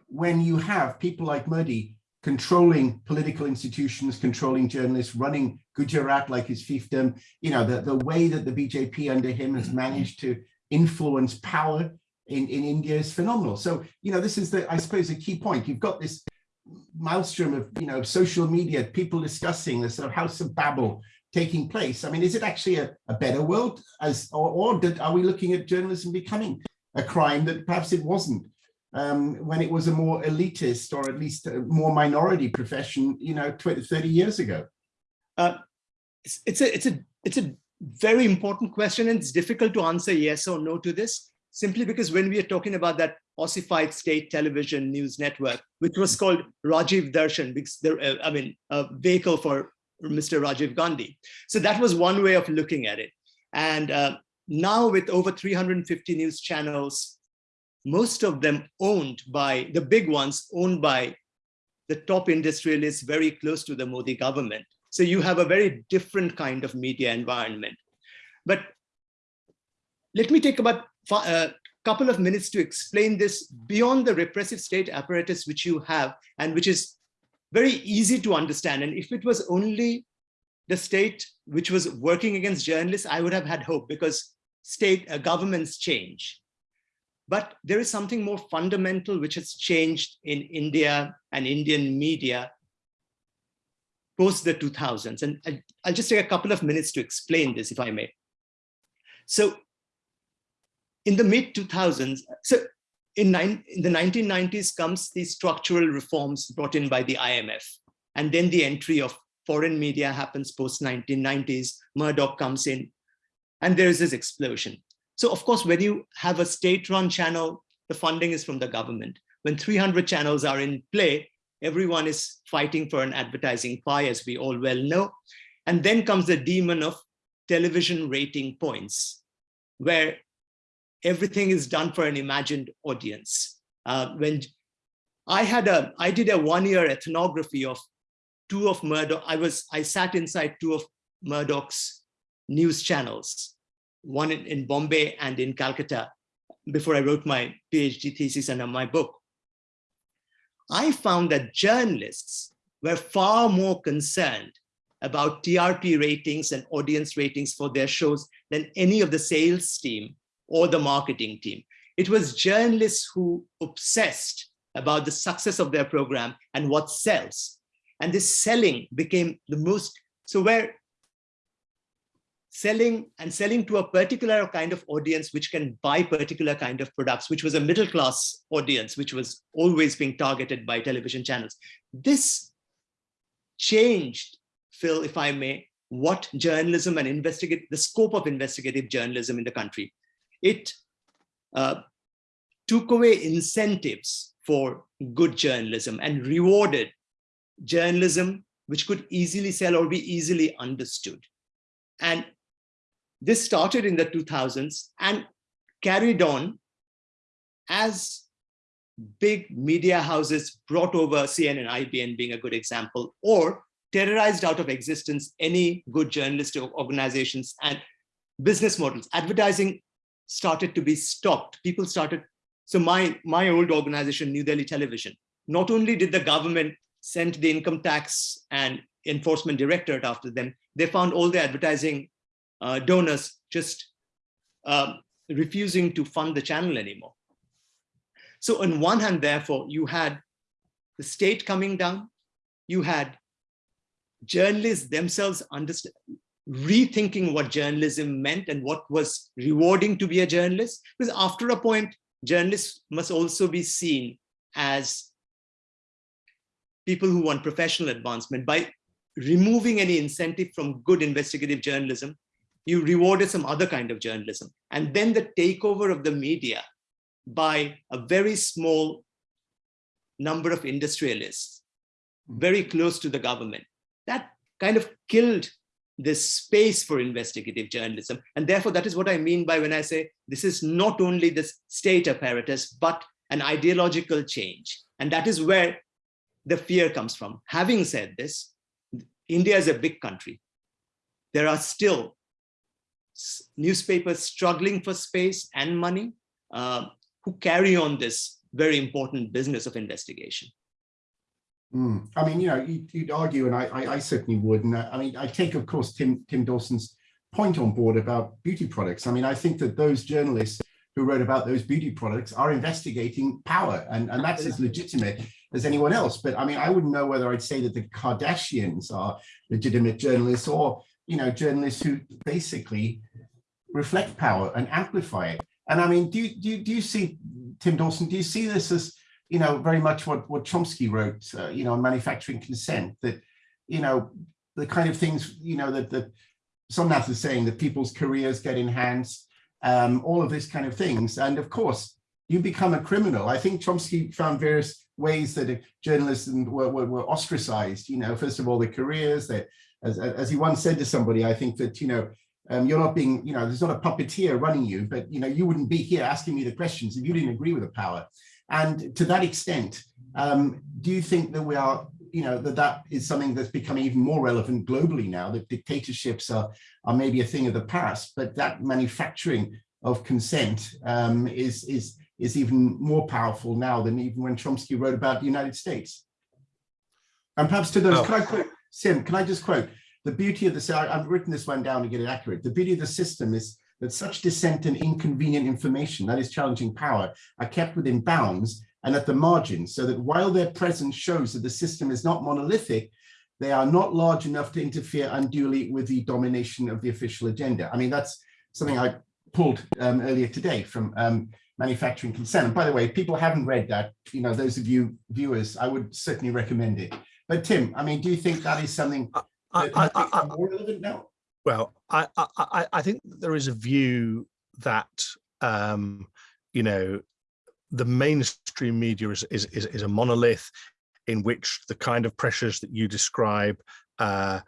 when you have people like Modi controlling political institutions, controlling journalists, running Gujarat like his fiefdom, you know, the, the way that the BJP under him has managed to influence power in, in India is phenomenal. So, you know, this is the, I suppose, a key point. You've got this maelstrom of, you know, social media, people discussing the sort of house of Babel taking place. I mean, is it actually a, a better world as, or, or did, are we looking at journalism becoming a crime that perhaps it wasn't um, when it was a more elitist or at least a more minority profession, you know, 20, 30 years ago?
Uh, it's, it's a it's a it's a very important question and it's difficult to answer yes or no to this simply because when we are talking about that ossified state television news network which was called rajiv darshan because there uh, i mean a vehicle for mr rajiv gandhi. So that was one way of looking at it. And uh, now with over 350 news channels most of them owned by the big ones owned by the top industrialists very close to the modi government. So you have a very different kind of media environment. But let me take about a couple of minutes to explain this beyond the repressive state apparatus which you have and which is very easy to understand. And if it was only the state which was working against journalists, I would have had hope because state uh, governments change. But there is something more fundamental which has changed in India and Indian media post the 2000s. And I- I'll just take a couple of minutes to explain this, if I may. So in the mid 2000s, so in, nine, in the 1990s comes the structural reforms brought in by the IMF. And then the entry of foreign media happens post 1990s, Murdoch comes in, and there is this explosion. So of course, when you have a state-run channel, the funding is from the government. When 300 channels are in play, everyone is fighting for an advertising pie, as we all well know. And then comes the demon of television rating points, where everything is done for an imagined audience. Uh, when I had a, I did a one-year ethnography of two of Murdoch, I was, I sat inside two of Murdoch's news channels, one in, in Bombay and in Calcutta, before I wrote my PhD thesis and my book. I found that journalists were far more concerned about TRP ratings and audience ratings for their shows than any of the sales team or the marketing team. It was journalists who obsessed about the success of their program and what sells. And this selling became the most, so where selling and selling to a particular kind of audience which can buy particular kind of products, which was a middle class audience, which was always being targeted by television channels. This changed, Phil, if I may, what journalism and investigate the scope of investigative journalism in the country. It uh, took away incentives for good journalism and rewarded journalism which could easily sell or be easily understood. And this started in the 2000s and carried on as big media houses brought over CNN, IBN being a good example, or terrorized out of existence any good journalistic organizations and business models. Advertising started to be stopped. People started, so my, my old organization, New Delhi Television, not only did the government send the income tax and enforcement directorate after them, they found all the advertising uh, donors just um, refusing to fund the channel anymore. So on one hand, therefore, you had the state coming down, you had journalists themselves understand, rethinking what journalism meant and what was rewarding to be a journalist. Because after a point, journalists must also be seen as people who want professional advancement. By removing any incentive from good investigative journalism, you rewarded some other kind of journalism. And then the takeover of the media by a very small number of industrialists, hmm. very close to the government, that kind of killed this space for investigative journalism. And therefore, that is what I mean by when I say this is not only the state apparatus, but an ideological change. And that is where the fear comes from. Having said this, India is a big country. There are still newspapers struggling for space and money uh, who carry on this very important business of investigation.
Mm. I mean, you know, you'd, you'd argue, and I, I, I, certainly would. And I, I mean, I take, of course, Tim, Tim Dawson's point on board about beauty products. I mean, I think that those journalists who wrote about those beauty products are investigating power, and, and that's as legitimate as anyone else. But I mean, I wouldn't know whether I'd say that the Kardashians are legitimate journalists or, you know, journalists who basically reflect power and amplify it. And I mean, do you, do you, do you see, Tim Dawson, do you see this as you know, very much what, what Chomsky wrote, uh, you know, on manufacturing consent, that, you know, the kind of things, you know, that, that Somnath is saying that people's careers get enhanced, um, all of this kind of things. And of course, you become a criminal. I think Chomsky found various ways that journalists were, were, were ostracized, you know, first of all, the careers that, as, as he once said to somebody, I think that, you know, um, you're not being, you know, there's not a puppeteer running you, but, you know, you wouldn't be here asking me the questions if you didn't agree with the power. And to that extent, um, do you think that we are, you know, that that is something that's becoming even more relevant globally now, that dictatorships are, are maybe a thing of the past, but that manufacturing of consent um, is, is, is even more powerful now than even when Chomsky wrote about the United States. And perhaps to those, oh. can I quote, Sim, can I just quote, the beauty of the, I've written this one down to get it accurate. The beauty of the system is that such dissent and inconvenient information, that is challenging power, are kept within bounds and at the margins, so that while their presence shows that the system is not monolithic, they are not large enough to interfere unduly with the domination of the official agenda. I mean, that's something I pulled um, earlier today from um, manufacturing consent. And by the way, if people haven't read that, you know, those of you viewers, I would certainly recommend it. But Tim, I mean, do you think that is something that I, I, I, more relevant now?
Well, I, I, I think there is a view that, um, you know, the mainstream media is, is, is, is, a monolith in which the kind of pressures that you describe uh,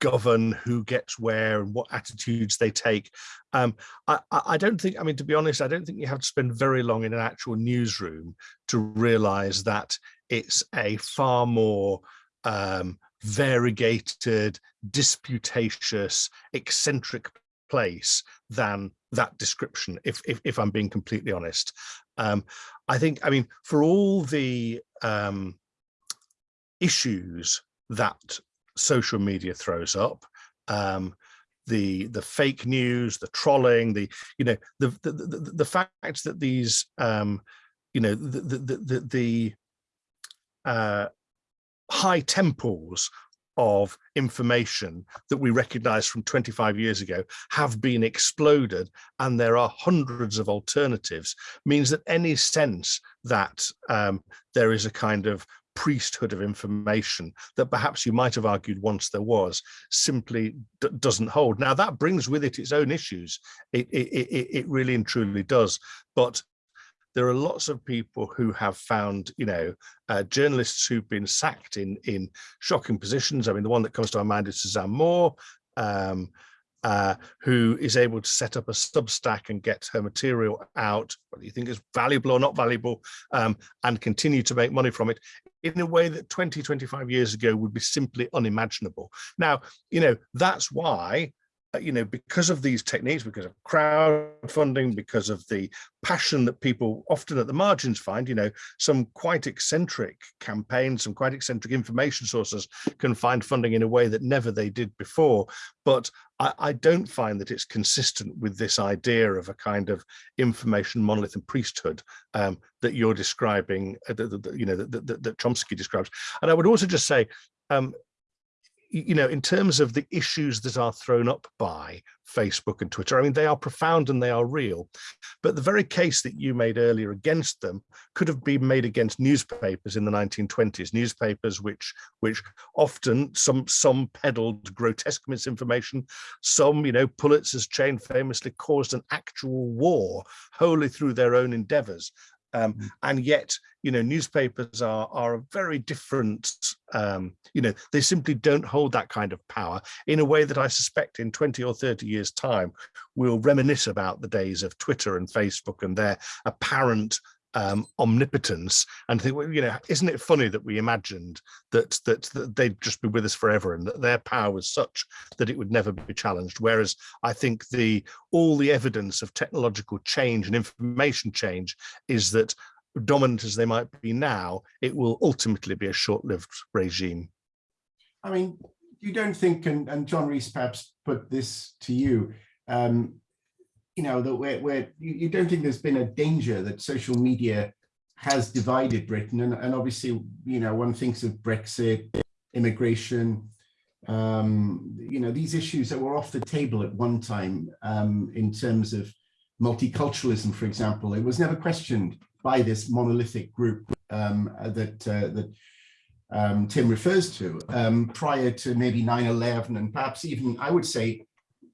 govern who gets where and what attitudes they take. Um, I, I, don't think, I mean, to be honest, I don't think you have to spend very long in an actual newsroom to realize that it's a far more um, variegated, disputatious, eccentric place than that description, if, if, if I'm being completely honest. Um, I think, I mean, for all the um, issues that social media throws up, um, the the fake news, the trolling, the you know the the the, the fact that these um, you know the the the, the uh, high temples of information that we recognize from 25 years ago have been exploded and there are hundreds of alternatives means that any sense that um, there is a kind of priesthood of information that perhaps you might have argued once there was simply doesn't hold. Now that brings with it its own issues. It, it, it, it really and truly does. But there are lots of people who have found, you know, uh, journalists who've been sacked in in shocking positions. I mean, the one that comes to my mind is Suzanne Moore, um, uh, who is able to set up a Substack and get her material out, whether you think is valuable or not valuable, um, and continue to make money from it in a way that 20, 25 years ago would be simply unimaginable. Now, you know, that's why you know, because of these techniques, because of crowdfunding, because of the passion that people often at the margins find, you know, some quite eccentric campaigns, some quite eccentric information sources can find funding in a way that never they did before. But I, I don't find that it's consistent with this idea of a kind of information monolith and priesthood um, that you're describing, uh, that, you know, that, that, that Chomsky describes. And I would also just say, um, you know, in terms of the issues that are thrown up by Facebook and Twitter, I mean, they are profound and they are real. But the very case that you made earlier against them could have been made against newspapers in the 1920s, newspapers which which often some some peddled grotesque misinformation, some, you know, Pulitzer's chain famously caused an actual war wholly through their own endeavors. Um, mm. and yet, you know, newspapers are are a very different. Um, you know, they simply don't hold that kind of power in a way that I suspect in 20 or 30 years' time we'll reminisce about the days of Twitter and Facebook and their apparent um, omnipotence and think, well, you know, isn't it funny that we imagined that, that, that they'd just be with us forever and that their power was such that it would never be challenged? Whereas I think the all the evidence of technological change and information change is that dominant as they might be now, it will ultimately be a short-lived regime.
I mean, you don't think, and, and John Rees perhaps put this to you, um, you know, that we're. you, you, don't think there's been a danger that social media has divided Britain. And, and obviously, you know, one thinks of Brexit, immigration, um, you know, these issues that were off the table at one time um, in terms of multiculturalism, for example, it was never questioned by this monolithic group um, that, uh, that um, Tim refers to um, prior to maybe 9-11 and perhaps even, I would say,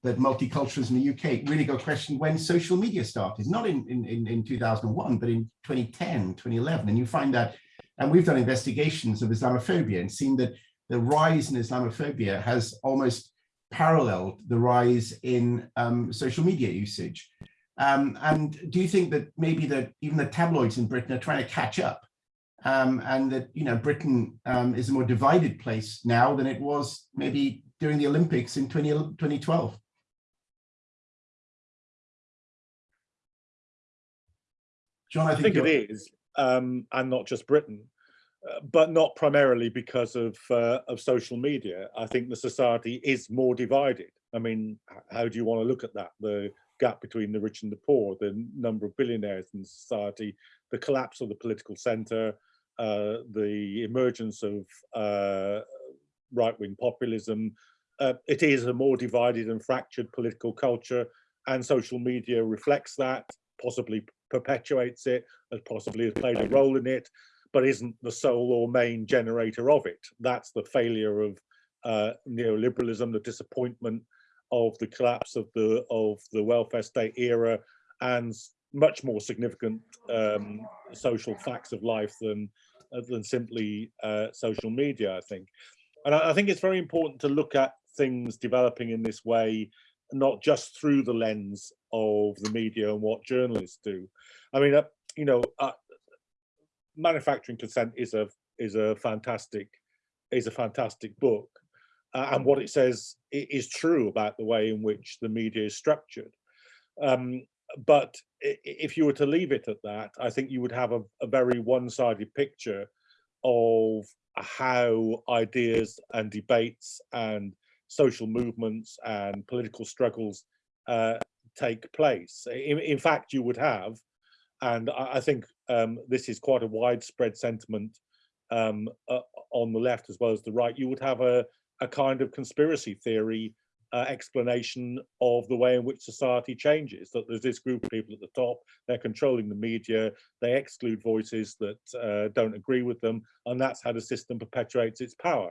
that multiculturalism in the UK really got questioned when social media started, not in, in, in 2001, but in 2010, 2011. And you find that, and we've done investigations of Islamophobia and seen that the rise in Islamophobia has almost paralleled the rise in um, social media usage. Um, and do you think that maybe that even the tabloids in Britain are trying to catch up um, and that, you know, Britain um, is a more divided place now than it was maybe during the Olympics in 20, 2012? John, I
think, I think it is, um, and not just Britain, uh, but not primarily because of uh, of social media. I think the society is more divided. I mean, how do you want to look at that? The gap between the rich and the poor, the number of billionaires in society, the collapse of the political centre, uh, the emergence of uh, right-wing populism. Uh, it is a more divided and fractured political culture, and social media reflects that, possibly perpetuates it, as possibly has played a role in it, but isn't the sole or main generator of it. That's the failure of uh, neoliberalism, the disappointment of the collapse of the of the welfare state era, and much more significant um, social facts of life than uh, than simply uh, social media. I think, and I, I think it's very important to look at things developing in this way not just through the lens of the media and what journalists do. I mean, uh, you know, uh, manufacturing consent is a is a fantastic is a fantastic book, uh, and what it says is true about the way in which the media is structured. Um, but if you were to leave it at that, I think you would have a, a very one-sided picture of how ideas and debates and social movements and political struggles uh, take place. In, in fact, you would have, and I, I think um, this is quite a widespread sentiment um, uh, on the left as well as the right, you would have a, a kind of conspiracy theory uh, explanation of the way in which society changes. That there's this group of people at the top, they're controlling the media, they exclude voices that uh, don't agree with them, and that's how the system perpetuates its power.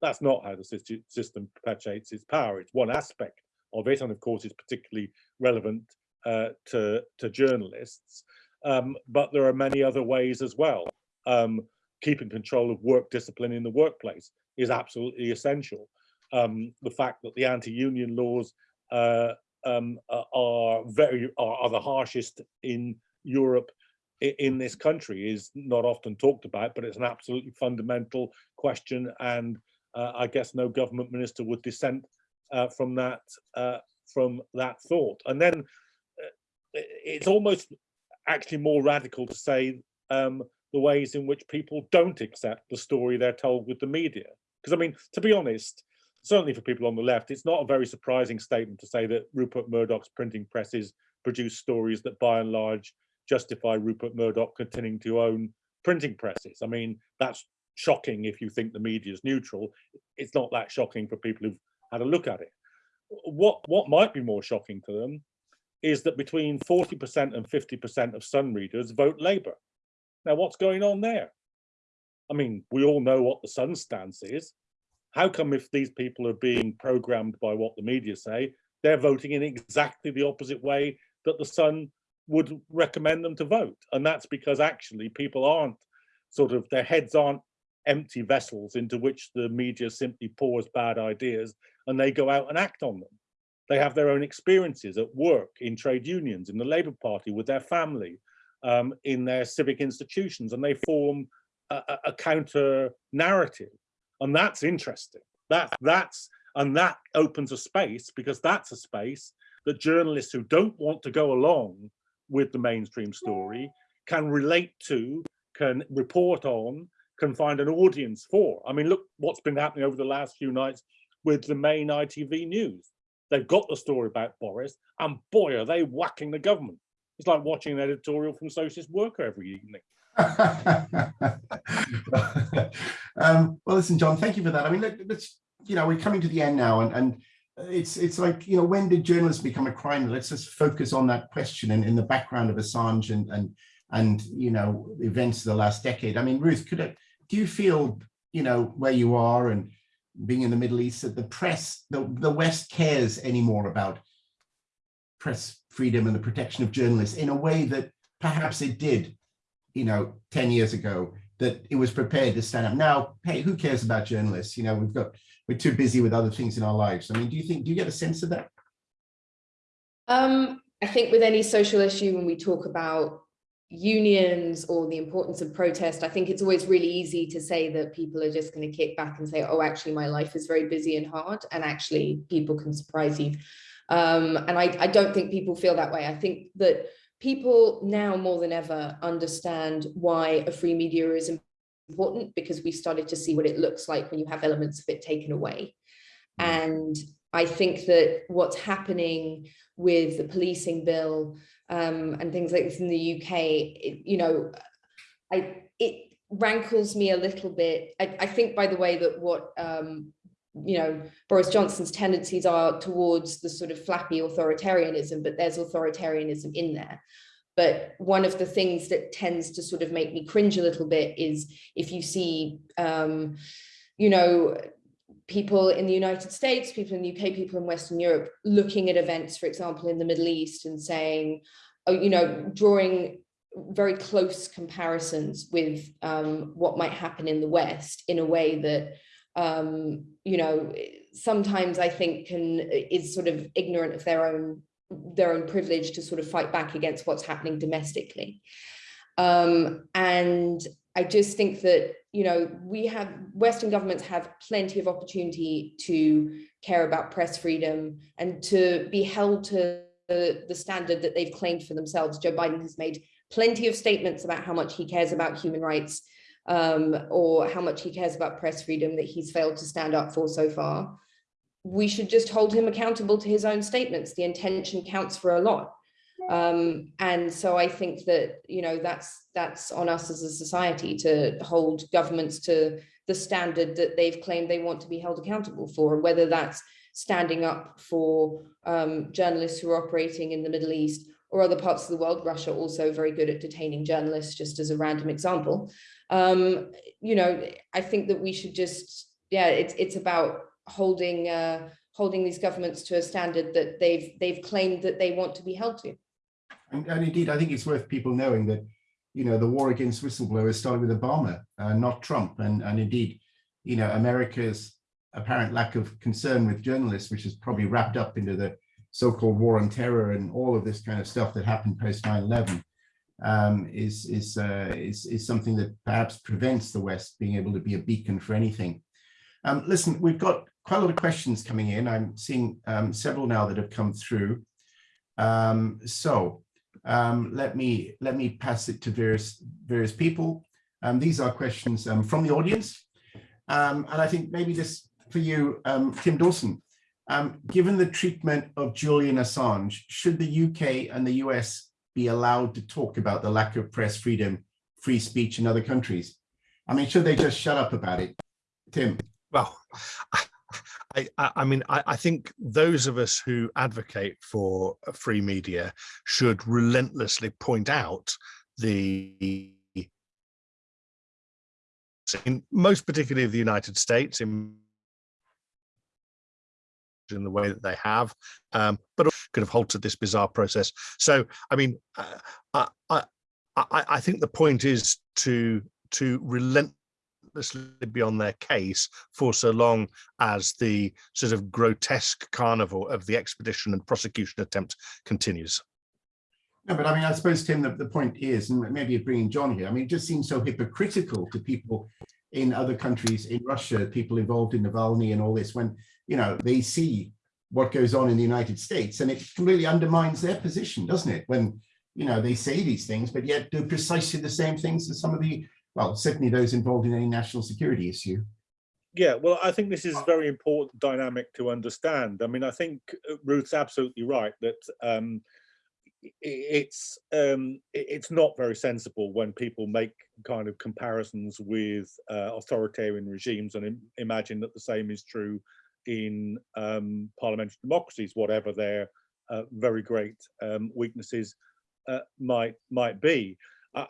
That's not how the system perpetuates its power. It's one aspect of it, and of course, it's particularly relevant uh, to to journalists. Um, but there are many other ways as well. Um, keeping control of work discipline in the workplace is absolutely essential. Um, the fact that the anti-union laws uh, um, are very are, are the harshest in Europe in this country is not often talked about, but it's an absolutely fundamental question, and I guess no government minister would dissent uh, from that uh, from that thought. And then uh, it's almost actually more radical to say um, the ways in which people don't accept the story they're told with the media. Because I mean, to be honest, certainly for people on the left, it's not a very surprising statement to say that Rupert Murdoch's printing presses produce stories that by and large justify Rupert Murdoch continuing to own printing presses. I mean, that's shocking if you think the media is neutral. It's not that shocking for people who've had a look at it. What what might be more shocking to them is that between 40% and 50% of Sun readers vote Labour. Now, what's going on there? I mean, we all know what the Sun stance is. How come if these people are being programmed by what the media say, they're voting in exactly the opposite way that the Sun would recommend them to vote? And that's because actually people aren't sort of, their heads aren't empty vessels into which the media simply pours bad ideas and they go out and act on them. They have their own experiences at work, in trade unions, in the Labour Party, with their family, um, in their civic institutions, and they form a, a- counter narrative. And that's interesting. That that's and that opens a space because that's a space that journalists who don't want to go along with the mainstream story can relate to, can report on, can find an audience for. I mean, look what's been happening over the last few nights with the main ITV news. They've got the story about Boris, and boy, are they whacking the government. It's like watching an editorial from Socialist Worker every evening.
um, well, listen, John, thank you for that. I mean, let, us you know, we're coming to the end now, and, and it's it's like, you know, when did journalism become a crime? Let's just focus on that question and in the background of Assange and and and you know, events of the last decade. I mean, Ruth, could I, do you feel, you know, where you are and being in the Middle East that the press, the, the West cares anymore about press freedom and the protection of journalists in a way that perhaps it did you know, 10 years ago that it was prepared to stand up. Now, hey, who cares about journalists? You know, we've got, we're too busy with other things in our lives. I mean, do you think, do you get a sense of that?
Um, I think with any social issue, when we talk about unions or the importance of protest, I think it's always really easy to say that people are just going to kick back and say, oh, actually, my life is very busy and hard. And actually, people can surprise you. Um, and I, I don't think people feel that way. I think that people now more than ever understand why a free media is important because we started to see what it looks like when you have elements of it taken away. And I think that what's happening with the policing bill um, and things like this in the UK, it, you know, I it rankles me a little bit. I, I think, by the way, that what um, you know, Boris Johnson's tendencies are towards the sort of flappy authoritarianism, but there's authoritarianism in there. But one of the things that tends to sort of make me cringe a little bit is if you see, um, you know, people in the United States, people in the UK, people in Western Europe, looking at events, for example, in the Middle East and saying, oh, you know, drawing very close comparisons with um, what might happen in the West in a way that um, you know, sometimes I think can is sort of ignorant of their own their own privilege to sort of fight back against what's happening domestically. Um, and I just think that, you know, we have, Western governments have plenty of opportunity to care about press freedom and to be held to the, the standard that they've claimed for themselves. Joe Biden has made plenty of statements about how much he cares about human rights um, or how much he cares about press freedom that he's failed to stand up for so far. We should just hold him accountable to his own statements. The intention counts for a lot. Um, and so I think that, you know, that's that's on us as a society to hold governments to the standard that they've claimed they want to be held accountable for, whether that's standing up for um, journalists who are operating in the Middle East or other parts of the world. Russia also very good at detaining journalists, just as a random example. Um, you know, I think that we should just, yeah, it's it's about holding uh, holding these governments to a standard that they've they've claimed that they want to be held to.
And, and indeed, I think it's worth people knowing that, you know, the war against whistleblowers started with Obama, uh, not Trump. And, and indeed, you know, America's apparent lack of concern with journalists, which is probably wrapped up into the so-called war on terror and all of this kind of stuff that happened post 9-11 um, is, is, uh, is, is something that perhaps prevents the West being able to be a beacon for anything. Um, listen, we've got quite a lot of questions coming in. I'm seeing um, several now that have come through. Um, so um, let me let me pass it to various various people. Um, these are questions um, from the audience, um, and I think maybe this for you, um, Tim Dawson. Um, given the treatment of Julian Assange, should the UK and the US be allowed to talk about the lack of press freedom, free speech in other countries? I mean, should they just shut up about it? Tim.
Well, I, I, mean, I, I, think those of us who advocate for free media should relentlessly point out the, in most particularly of the United States, in in the way that they have, um, but could have halted this bizarre process. So, I mean, uh, I, I, I think the point is to to relent be on their case for so long as the sort of grotesque carnival of the extradition and prosecution attempt continues.
No, but I mean, I suppose, Tim, the, the point is, and maybe bringing John here, I mean, it just seems so hypocritical to people in other countries, in Russia, people involved in Navalny and all this, when, you know, they see what goes on in the United States and it completely undermines their position, doesn't it? When, you know, they say these things, but yet do precisely the same things as some of the well, certainly those involved in any national security issue.
Yeah, well, I think this is a very important dynamic to understand. I mean, I think uh, Ruth's absolutely right that um, it's um, it's not very sensible when people make kind of comparisons with uh, authoritarian regimes and Im imagine that the same is true in um, parliamentary democracies, whatever their uh, very great um, weaknesses uh, might might be.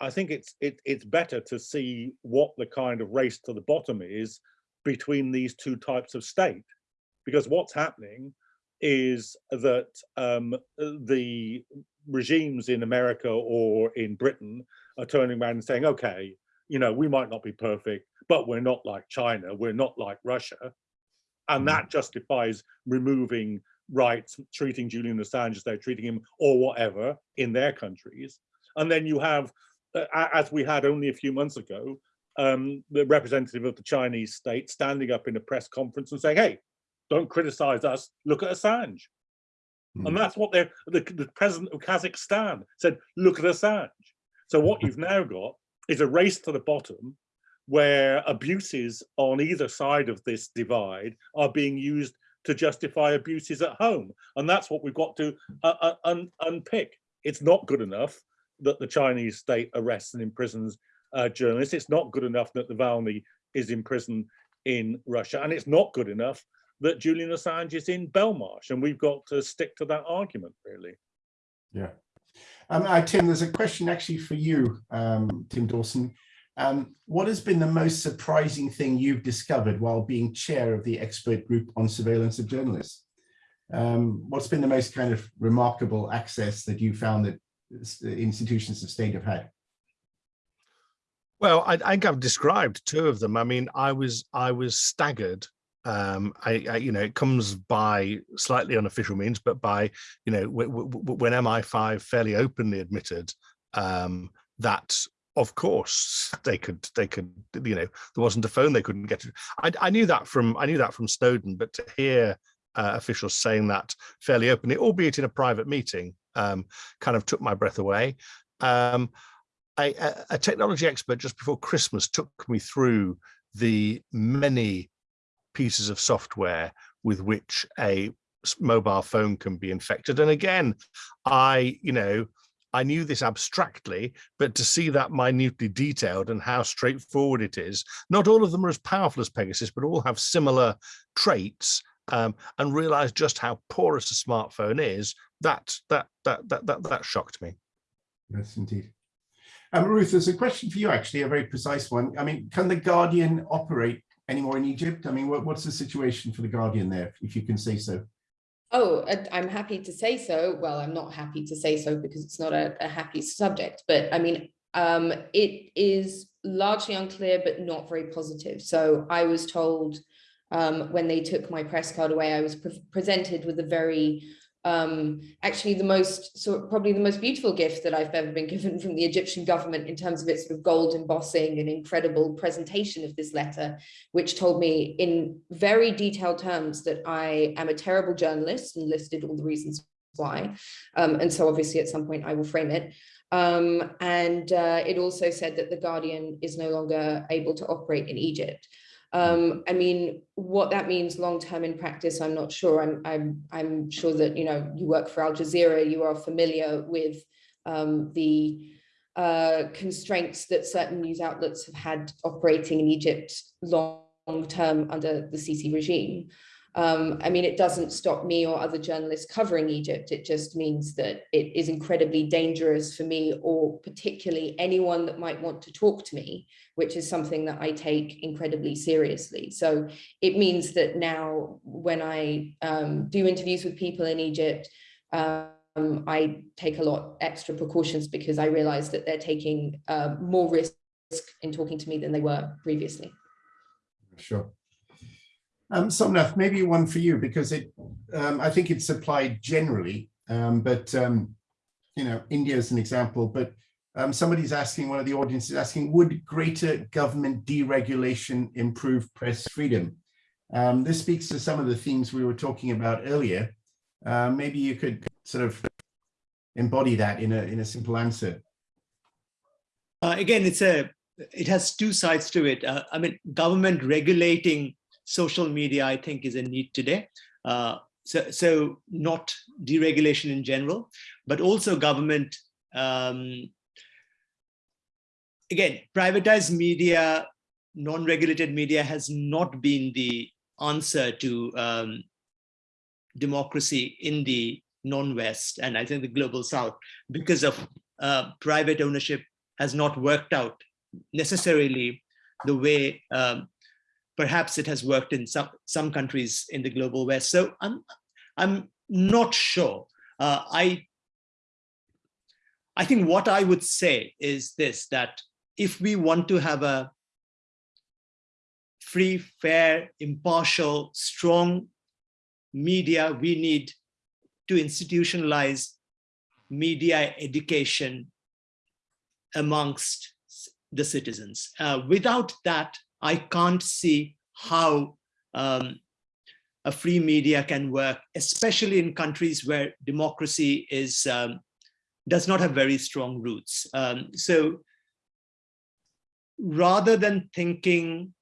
I think it's it, it's better to see what the kind of race to the bottom is between these two types of state, because what's happening is that um, the regimes in America or in Britain are turning around and saying, okay, you know, we might not be perfect, but we're not like China, we're not like Russia. And that mm. justifies removing rights, treating Julian Assange as they're treating him or whatever in their countries. And then you have as we had only a few months ago, um, the representative of the Chinese state standing up in a press conference and saying, hey, don't criticize us, look at Assange. Mm. And that's what the, the president of Kazakhstan said, look at Assange. So what you've now got is a race to the bottom where abuses on either side of this divide are being used to justify abuses at home. And that's what we've got to uh, uh, un unpick. It's not good enough that the Chinese state arrests and imprisons uh, journalists. It's not good enough that Navalny is in prison in Russia, and it's not good enough that Julian Assange is in Belmarsh, and we've got to stick to that argument, really.
Yeah. Um, uh, Tim, there's a question actually for you, um, Tim Dawson. Um, what has been the most surprising thing you've discovered while being chair of the expert group on surveillance of journalists? Um, what's been the most kind of remarkable access that you found that institutions of state have had?
Well, I, I think I've described two of them. I mean, I was I was staggered. Um, I, I, you know, it comes by slightly unofficial means, but by, you know, when MI5 fairly openly admitted um, that of course they could they could you know there wasn't a phone they couldn't get to I, I knew that from I knew that from Snowden but to hear uh, officials saying that fairly openly albeit in a private meeting um, kind of took my breath away. Um, technology expert just before Christmas took me through the many pieces of software with which a mobile phone can be infected. And again I you know I knew this abstractly, but to see that minutely detailed and how straightforward it is, not all of them are as powerful as Pegasus, but all have similar traits um, and realize just how porous a smartphone is, that, that, that, that, that, that shocked me.
Yes, indeed. Um, Ruth, there's a question for you, actually, a very precise one. I mean, can the Guardian operate anymore in Egypt? I mean, what, what's the situation for the Guardian there, if you can say so?
Oh, I- I'm happy to say so. Well, I'm not happy to say so because it's not a, a happy subject, but I mean, um, it is largely unclear, but not very positive. So I was told um, when they took my press card away, I was pre- presented with a very, um, actually the most, so probably the most beautiful gift that I've ever been given from the Egyptian government in terms of its sort of gold embossing and incredible presentation of this letter, which told me in very detailed terms that I am a terrible journalist and listed all the reasons why. Um, and so obviously at some point I will frame it. Um, and uh, it also said that the Guardian is no longer able to operate in Egypt. Um, I mean, what that means long-term in practice, I'm not sure. I'm, I'm, I'm sure that, you know, you work for Al Jazeera, you are familiar with um, the uh, constraints that certain news outlets have had operating in Egypt long term under the Sisi regime. Um, I mean, it doesn't stop me or other journalists covering Egypt. It just means that it is incredibly dangerous for me or particularly anyone that might want to talk to me, which is something that I take incredibly seriously. So it means that now when I um, do interviews with people in Egypt, um, I take a lot extra precautions because I realize that they're taking uh, more risk in talking to me than they were previously.
Sure. Um, Somnath, maybe one for you because it, um, I think it's applied generally, um, but um, you know, India is an example. But um, somebody's asking, one of the audience is asking, would greater government deregulation improve press freedom? Um, this speaks to some of the themes we were talking about earlier. Uh, maybe you could sort of embody that in a in a simple answer.
Uh, again, it's a it has two sides to it. Uh, I mean, government regulating social media, I think, is a need today. Uh, so, so not deregulation in general, but also government. Um, again, privatized media, non-regulated media has not been the answer to um, democracy in the non-West and I think the global South because of uh, private ownership has not worked out necessarily the way um, perhaps it has worked in some some countries in the global west so i'm i'm not sure uh, i i think what i would say is this that if we want to have a free fair impartial strong media we need to institutionalize media education amongst the citizens. Uh, without that, I can't see how um, a free media can work, especially in countries where democracy is um, does not have very strong roots. Um, so rather than thinking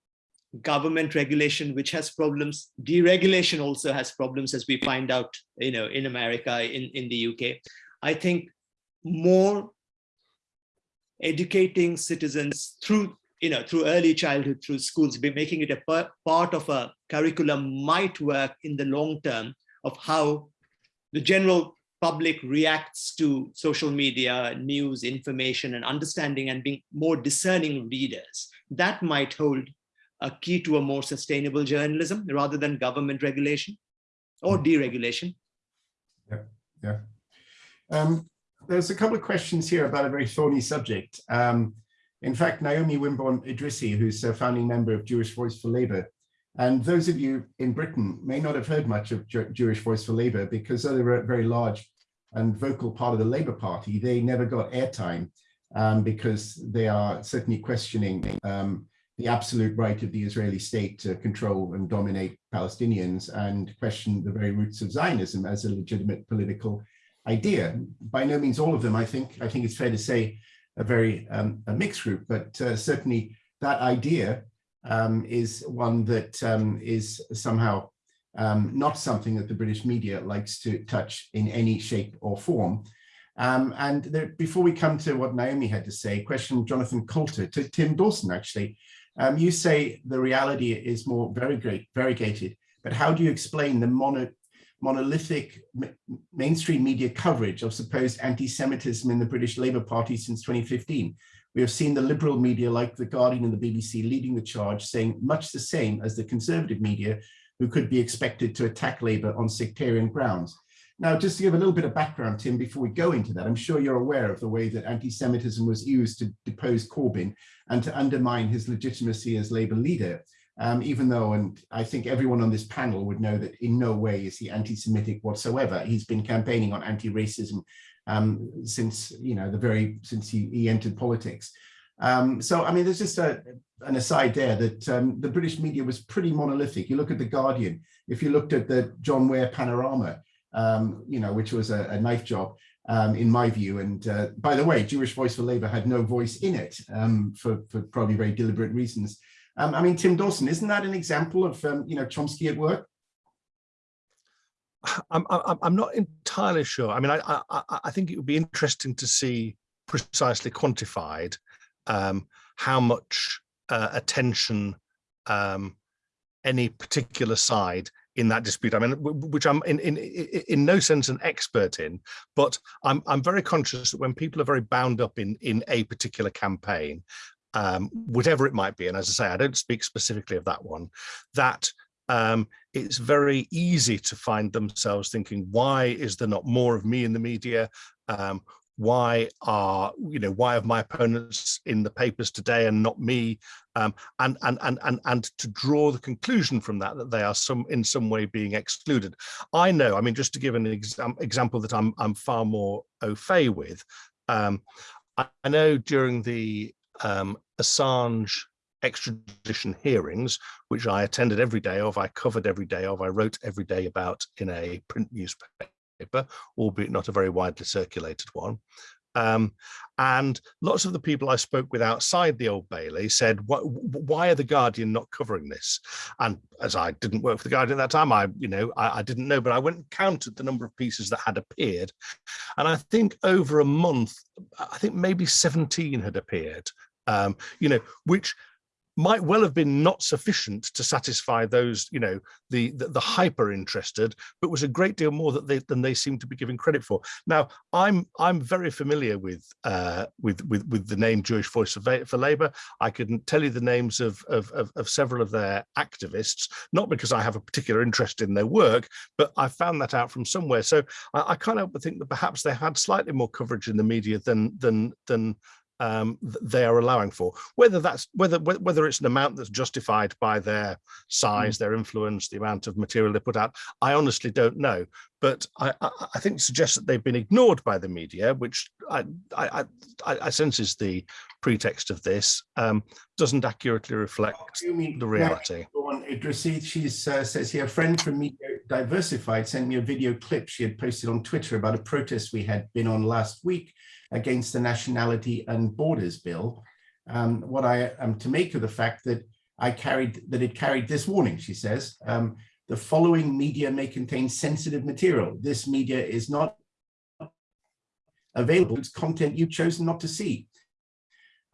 government regulation, which has problems, deregulation also has problems, as we find out, you know, in America, in, in the UK. I think more educating citizens through you know through early childhood through schools be making it a part of a curriculum might work in the long term of how the general public reacts to social media news information and understanding and being more discerning readers that might hold a key to a more sustainable journalism rather than government regulation or deregulation.
Yeah yeah. Um, there's a couple of questions here about a very thorny subject. Um, in fact, Naomi Wimborne Idrissi, who's a founding member of Jewish Voice for Labour, and those of you in Britain may not have heard much of Jewish Voice for Labour because though they were a very large and vocal part of the Labour Party. They never got airtime. um, because they are certainly questioning um, the absolute right of the Israeli state to control and dominate Palestinians and question the very roots of Zionism as a legitimate political idea. By no means all of them, I think. I think it's fair to say a very um, a mixed group, but uh, certainly that idea um, is one that um, is somehow um, not something that the British media likes to touch in any shape or form. Um, and there, before we come to what Naomi had to say, question Jonathan Coulter to Tim Dawson, actually. Um, you say the reality is more very great, variegated, but how do you explain the mono, monolithic mainstream media coverage of supposed anti-Semitism in the British Labour Party since 2015? We have seen the liberal media like The Guardian and the BBC leading the charge, saying much the same as the conservative media, who could be expected to attack Labour on sectarian grounds. Now, just to give a little bit of background, Tim, before we go into that, I'm sure you're aware of the way that anti-Semitism was used to depose Corbyn and to undermine his legitimacy as Labour leader, um, even though, and I think everyone on this panel would know that in no way is he anti-Semitic whatsoever. He's been campaigning on anti-racism um, since, you know, the very, since he, he entered politics. Um, so, I mean, there's just a, an aside there that um, the British media was pretty monolithic. You look at The Guardian, if you looked at the John Ware panorama, um, you know, which was a, a knife job, um, in my view. And uh, by the way, Jewish Voice for Labour had no voice in it um, for, for probably very deliberate reasons. Um, I mean, Tim Dawson, isn't that an example of, um, you know, Chomsky at work?
I'm, I'm, not entirely sure. I mean, I, I, I think it would be interesting to see precisely quantified um, how much uh, attention um, any particular side in that dispute. I mean, which I'm in, in in no sense an expert in, but I'm I'm very conscious that when people are very bound up in in a particular campaign, um, whatever it might be, and as I say, I don't speak specifically of that one, that um, it's very easy to find themselves thinking, why is there not more of me in the media? Um, why are you know why have my opponents in the papers today and not me um, and, and and and and to draw the conclusion from that that they are some in some way being excluded i know i mean just to give an exam, example that i'm i'm far more au fait with um, I, I, know during the um, assange extradition hearings which i attended every day of i covered every day of i wrote every day about in a print newspaper albeit not a very widely circulated one. Um, and lots of the people I spoke with outside the Old Bailey said, why are the Guardian not covering this? And as I didn't work for the Guardian at that time, I, you know, I, I didn't know, but I went and counted the number of pieces that had appeared. And I think over a month, I think maybe 17 had appeared, um, you know, which might well have been not sufficient to satisfy those, you know, the the, the hyper interested, but was a great deal more that they, than they seem to be giving credit for. Now, I'm I'm very familiar with uh, with with with the name Jewish Voice for, Labour. I can tell you the names of, of of of several of their activists, not because I have a particular interest in their work, but I found that out from somewhere. So I, I can't help but think that perhaps they had slightly more coverage in the media than than than um, they are allowing for. Whether that's whether whether it's an amount that's justified by their size, mm. their influence, the amount of material they put out, I honestly don't know. But I, I, I think suggests that they've been ignored by the media, which I I, I, I sense is the pretext of this, um, doesn't accurately reflect the reality.
Idrissi, she uh, says here, a friend from Media Diversified sent me a video clip she had posted on Twitter about a protest we had been on last week against the Nationality and Borders Bill. Um, what I am to make of the fact that I carried that it carried this warning, she says, um, the following media may contain sensitive material. This media is not available. It's content you've chosen not to see.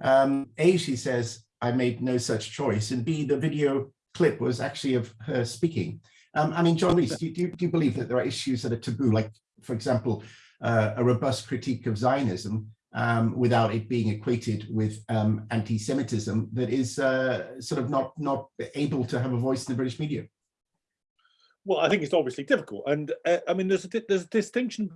Um, a, she says, I made no such choice. And B, the video clip was actually of her speaking. Um, I mean, John Rees, do, do, do you believe that there are issues that are taboo, like, for example, uh, a robust critique of Zionism um, without it being equated with um, anti-Semitism that is uh, sort of not not able to have a voice in the British media?
Well, I think it's obviously difficult, and uh, I mean, there's a there's a distinction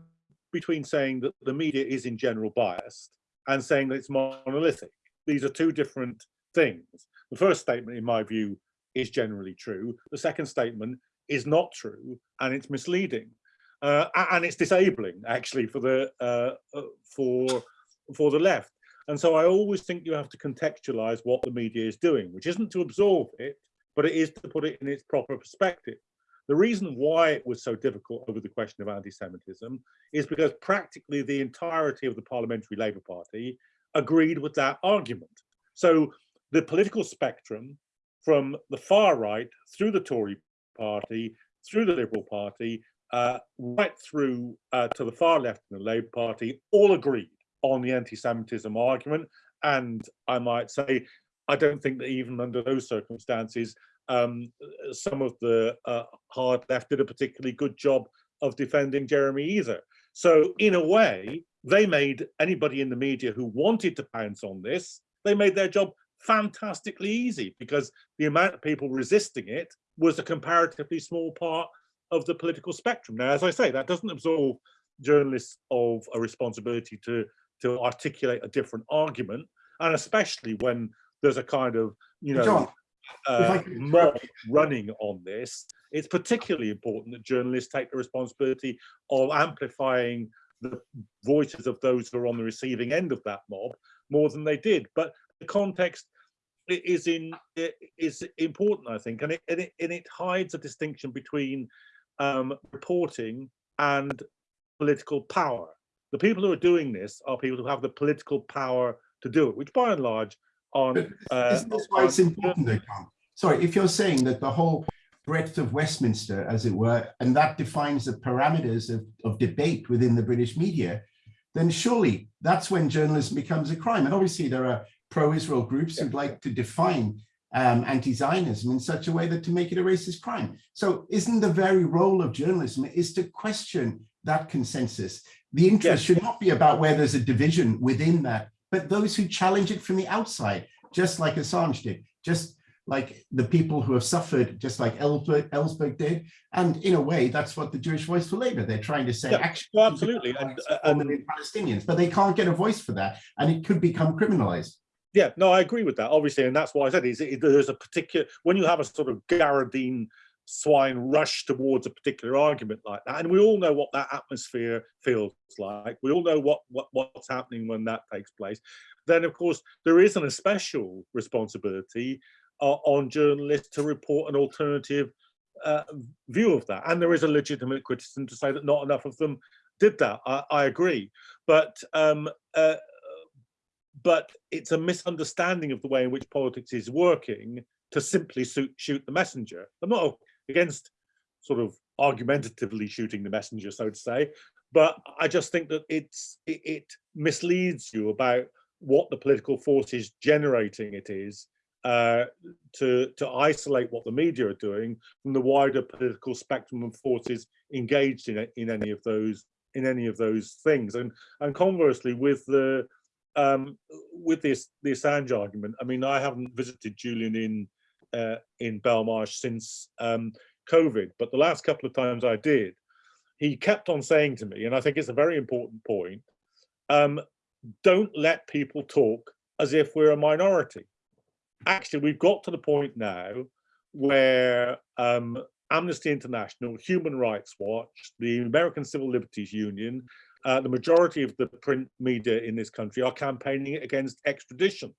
between saying that the media is in general biased and saying that it's monolithic. These are two different things. The first statement, in my view, is generally true. The second statement is not true and it's misleading uh, and it's disabling actually for the uh, uh, for for the left. And so I always think you have to contextualize what the media is doing, which isn't to absorb it, but it is to put it in its proper perspective. The reason why it was so difficult over the question of anti-Semitism is because practically the entirety of the Parliamentary Labour Party agreed with that argument. So the political spectrum from the far right through the Tory party, through the Liberal Party, uh, right through uh, to the far left in the Labour Party, all agreed on the anti-Semitism argument. And I might say, I don't think that even under those circumstances, um, some of the uh, hard left did a particularly good job of defending Jeremy either. So in a way, they made anybody in the media who wanted to pounce on this, they made their job fantastically easy because the amount of people resisting it was a comparatively small part of the political spectrum. Now, as I say, that doesn't absolve journalists of a responsibility to, to articulate a different argument, and especially when there's a kind of, you know,
John,
uh, mob running on this, it's particularly important that journalists take the responsibility of amplifying the voices of those who are on the receiving end of that mob more than they did. But the context is in is important, I think, and it and it, and it hides a distinction between um, reporting and political power. The people who are doing this are people who have the political power to do it, which by and large Uh,
Isn't this why it's important though? Sorry, if you're saying that the whole breadth of Westminster, as it were, and that defines the parameters of, of debate within the British media, then surely that's when journalism becomes a crime. And obviously there are pro-Israel groups who'd like to define um, anti-Zionism in such a way that to make it a racist crime. So isn't the very role of journalism is to question that consensus? The interest should not be about where there's a division within that, but those who challenge it from the outside, just like Assange did, just like the people who have suffered, just like Ellsberg, Ellsberg did. And in a way, that's what the Jewish Voice for Labour, they're trying to say,
Yeah,
actually,
absolutely, and-
and,
and-
Palestinians, but they can't get a voice for that, and it could become criminalized.
Yeah, no, I agree with that, obviously, and that's why I said is it, there's a particular when you have a sort of Gadarene swine rush towards a particular argument like that, and we all know what that atmosphere feels like. We all know what what what's happening when that takes place. Then, of course, there is an special responsibility uh, on journalists to report an alternative uh, view of that, and there is a legitimate criticism to say that not enough of them did that. I, I agree, but um, uh, but it's a misunderstanding of the way in which politics is working to simply shoot, shoot the messenger. I'm not against sort of argumentatively shooting the messenger, so to say, but I just think that it's it, it misleads you about what the political forces generating it is uh, to to isolate what the media are doing from the wider political spectrum of forces engaged in in any of those in any of those things. And and conversely, with the um, with this the Assange argument, I mean, I haven't visited Julian in uh, in Belmarsh since um, COVID, but the last couple of times I did, he kept on saying to me, and I think it's a very important point: um, don't let people talk as if we're a minority. Actually, we've got to the point now where um, Amnesty International, Human Rights Watch, the American Civil Liberties Union, uh, the majority of the print media in this country are campaigning against extradition.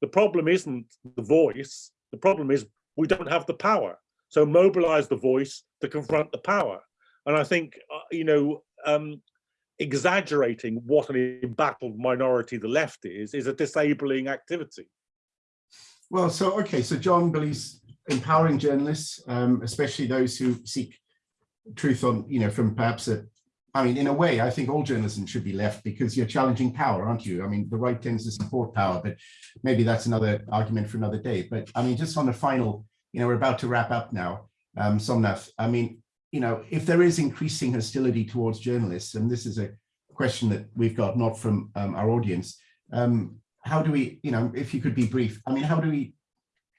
The problem isn't the voice, the problem is we don't have the power. So mobilize the voice to confront the power. And I think, uh, you know, um, exaggerating what an embattled minority the left is, is a disabling activity.
Well, so, okay, so John believes empowering journalists, um, especially those who seek truth on, you know, from perhaps a, I mean, in a way, I think all journalism should be left because you're challenging power, aren't you? I mean, the right tends to support power, but maybe that's another argument for another day. But I mean, just on the final, you know, we're about to wrap up now, um, Somnath, I mean, you know, if there is increasing hostility towards journalists, and this is a question that we've got not from um, our audience, um, how do we, you know, if you could be brief, I mean, how do we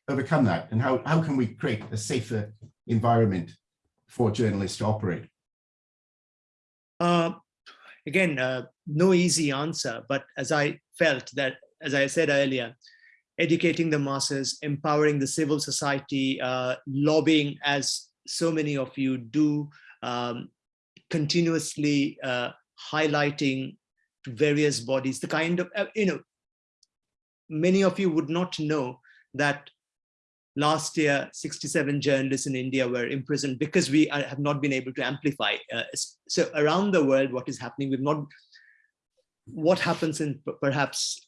overcome that? And how, how can we create a safer environment for journalists to operate?
Uh, again, uh, no easy answer, but as I felt that, as I said earlier, educating the masses, empowering the civil society, uh, lobbying as so many of you do, um, continuously uh, highlighting various bodies, the kind of, uh, you know, many of you would not know that last year 67 journalists in India were imprisoned because we are, have not been able to amplify. Uh, so around the world, what is happening, we've not, what happens in perhaps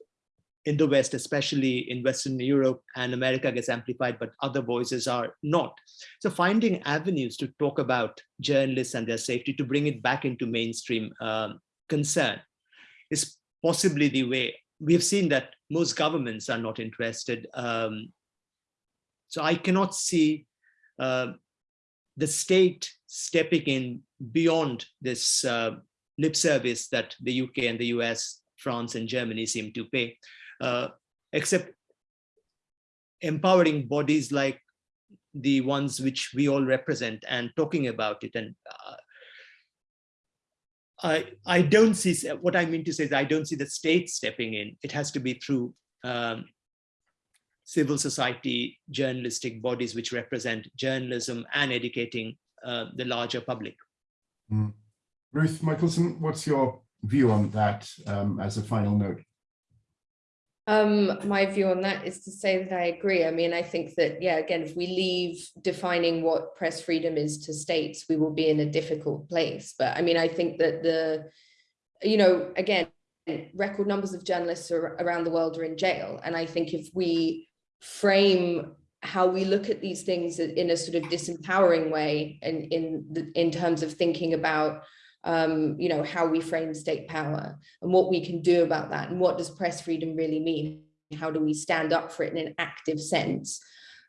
in the West, especially in Western Europe and America gets amplified, but other voices are not. So finding avenues to talk about journalists and their safety to bring it back into mainstream um, concern is possibly the way. We've seen that most governments are not interested. Um, so I cannot see uh, the state stepping in beyond this uh, lip service that the UK and the US, France and Germany seem to pay, uh, except empowering bodies like the ones which we all represent and talking about it. And uh, I, I don't see, what I mean to say is I don't see the state stepping in. It has to be through um, civil society journalistic bodies which represent journalism and educating uh, the larger public.
Mm. Ruth Michaelson, what's your view on that um, as a final note?
Um, my view on that is to say that I agree. I mean, I think that, yeah, again, if we leave defining what press freedom is to states, we will be in a difficult place. But I mean, I think that the, you know, again, record numbers of journalists are, around the world are in jail. And I think if we frame how we look at these things in a sort of disempowering way and in in terms of thinking about um, you know, how we frame state power and what we can do about that and what does press freedom really mean? How do we stand up for it in an active sense?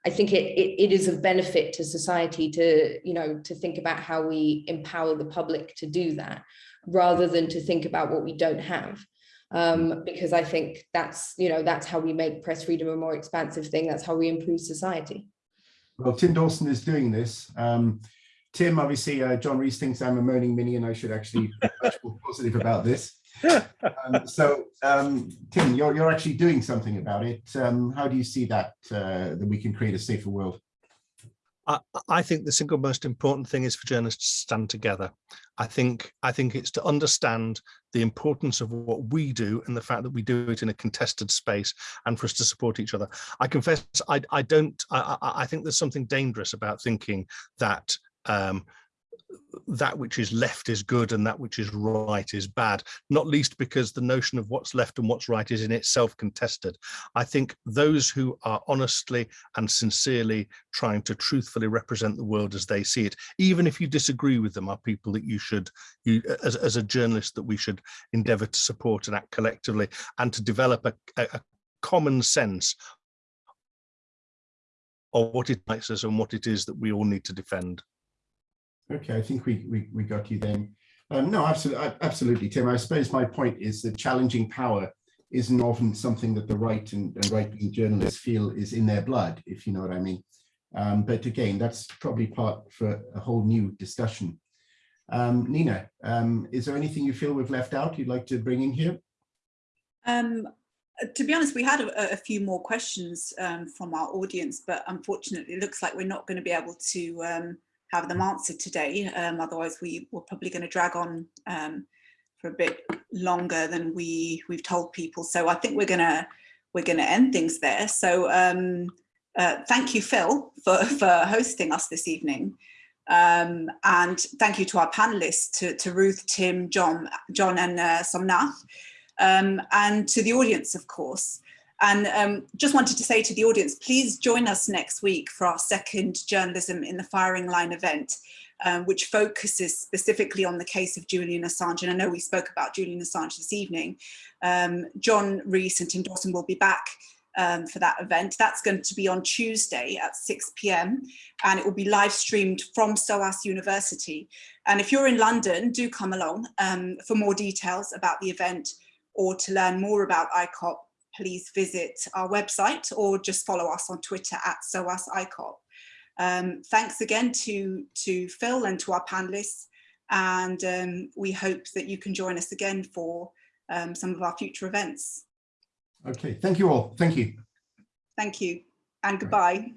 I think it, it, it is of benefit to society to, you know, to think about how we empower the public to do that rather than to think about what we don't have. Um, because I think that's, you know, that's how we make press freedom a more expansive thing. That's how we improve society.
Well, Tim Dawson is doing this. Um, Tim, obviously, uh, John Rees thinks I'm a moaning Minnie and I should actually be much more positive about this. Um, so, um, Tim, you're, you're actually doing something about it. Um, how do you see that, uh, that we can create a safer world?
I, think the single most important thing is for journalists to stand together. I think I think it's to understand the importance of what we do and the fact that we do it in a contested space and for us to support each other. I confess I, I don't I, I think there's something dangerous about thinking that um, that which is left is good and that which is right is bad, not least because the notion of what's left and what's right is in itself contested. I think those who are honestly and sincerely trying to truthfully represent the world as they see it, even if you disagree with them, are people that you should, you as, as a journalist, that we should endeavor to support and act collectively and to develop a, a, a common sense of what it makes us and what it is that we all need to defend.
Okay, I think we, we, we got you then. Um, no, absolutely, absolutely, Tim. I suppose my point is that challenging power isn't often something that the right and, and right-wing journalists feel is in their blood, if you know what I mean. Um, but again, that's probably part for a whole new discussion. Um, Nina, um, is there anything you feel we've left out you'd like to bring in here?
Um, to be honest, we had a, a few more questions um, from our audience, but unfortunately, it looks like we're not going to be able to have them answered today. Um, otherwise, we were probably going to drag on um, for a bit longer than we we've told people. So I think we're gonna we're gonna end things there. So um, uh, thank you, Phil, for for hosting us this evening. Um, and thank you to our panelists, to, to Ruth, Tim, John, John and uh, Somnath, um, and to the audience, of course. And um, just wanted to say to the audience, please join us next week for our second Journalism in the Firing Line event, um, which focuses specifically on the case of Julian Assange. And I know we spoke about Julian Assange this evening. Um, John Rees and Tim Dawson will be back um, for that event. That's going to be on Tuesday at 6 p.m. and it will be live streamed from SOAS University. And if you're in London, do come along um, for more details about the event or to learn more about ICOP please visit our website or just follow us on Twitter at SOAS ICOP. Um, thanks again to, to Phil and to our panelists. And um, we hope that you can join us again for um, some of our future events.
Okay, thank you all. Thank you.
Thank you and goodbye.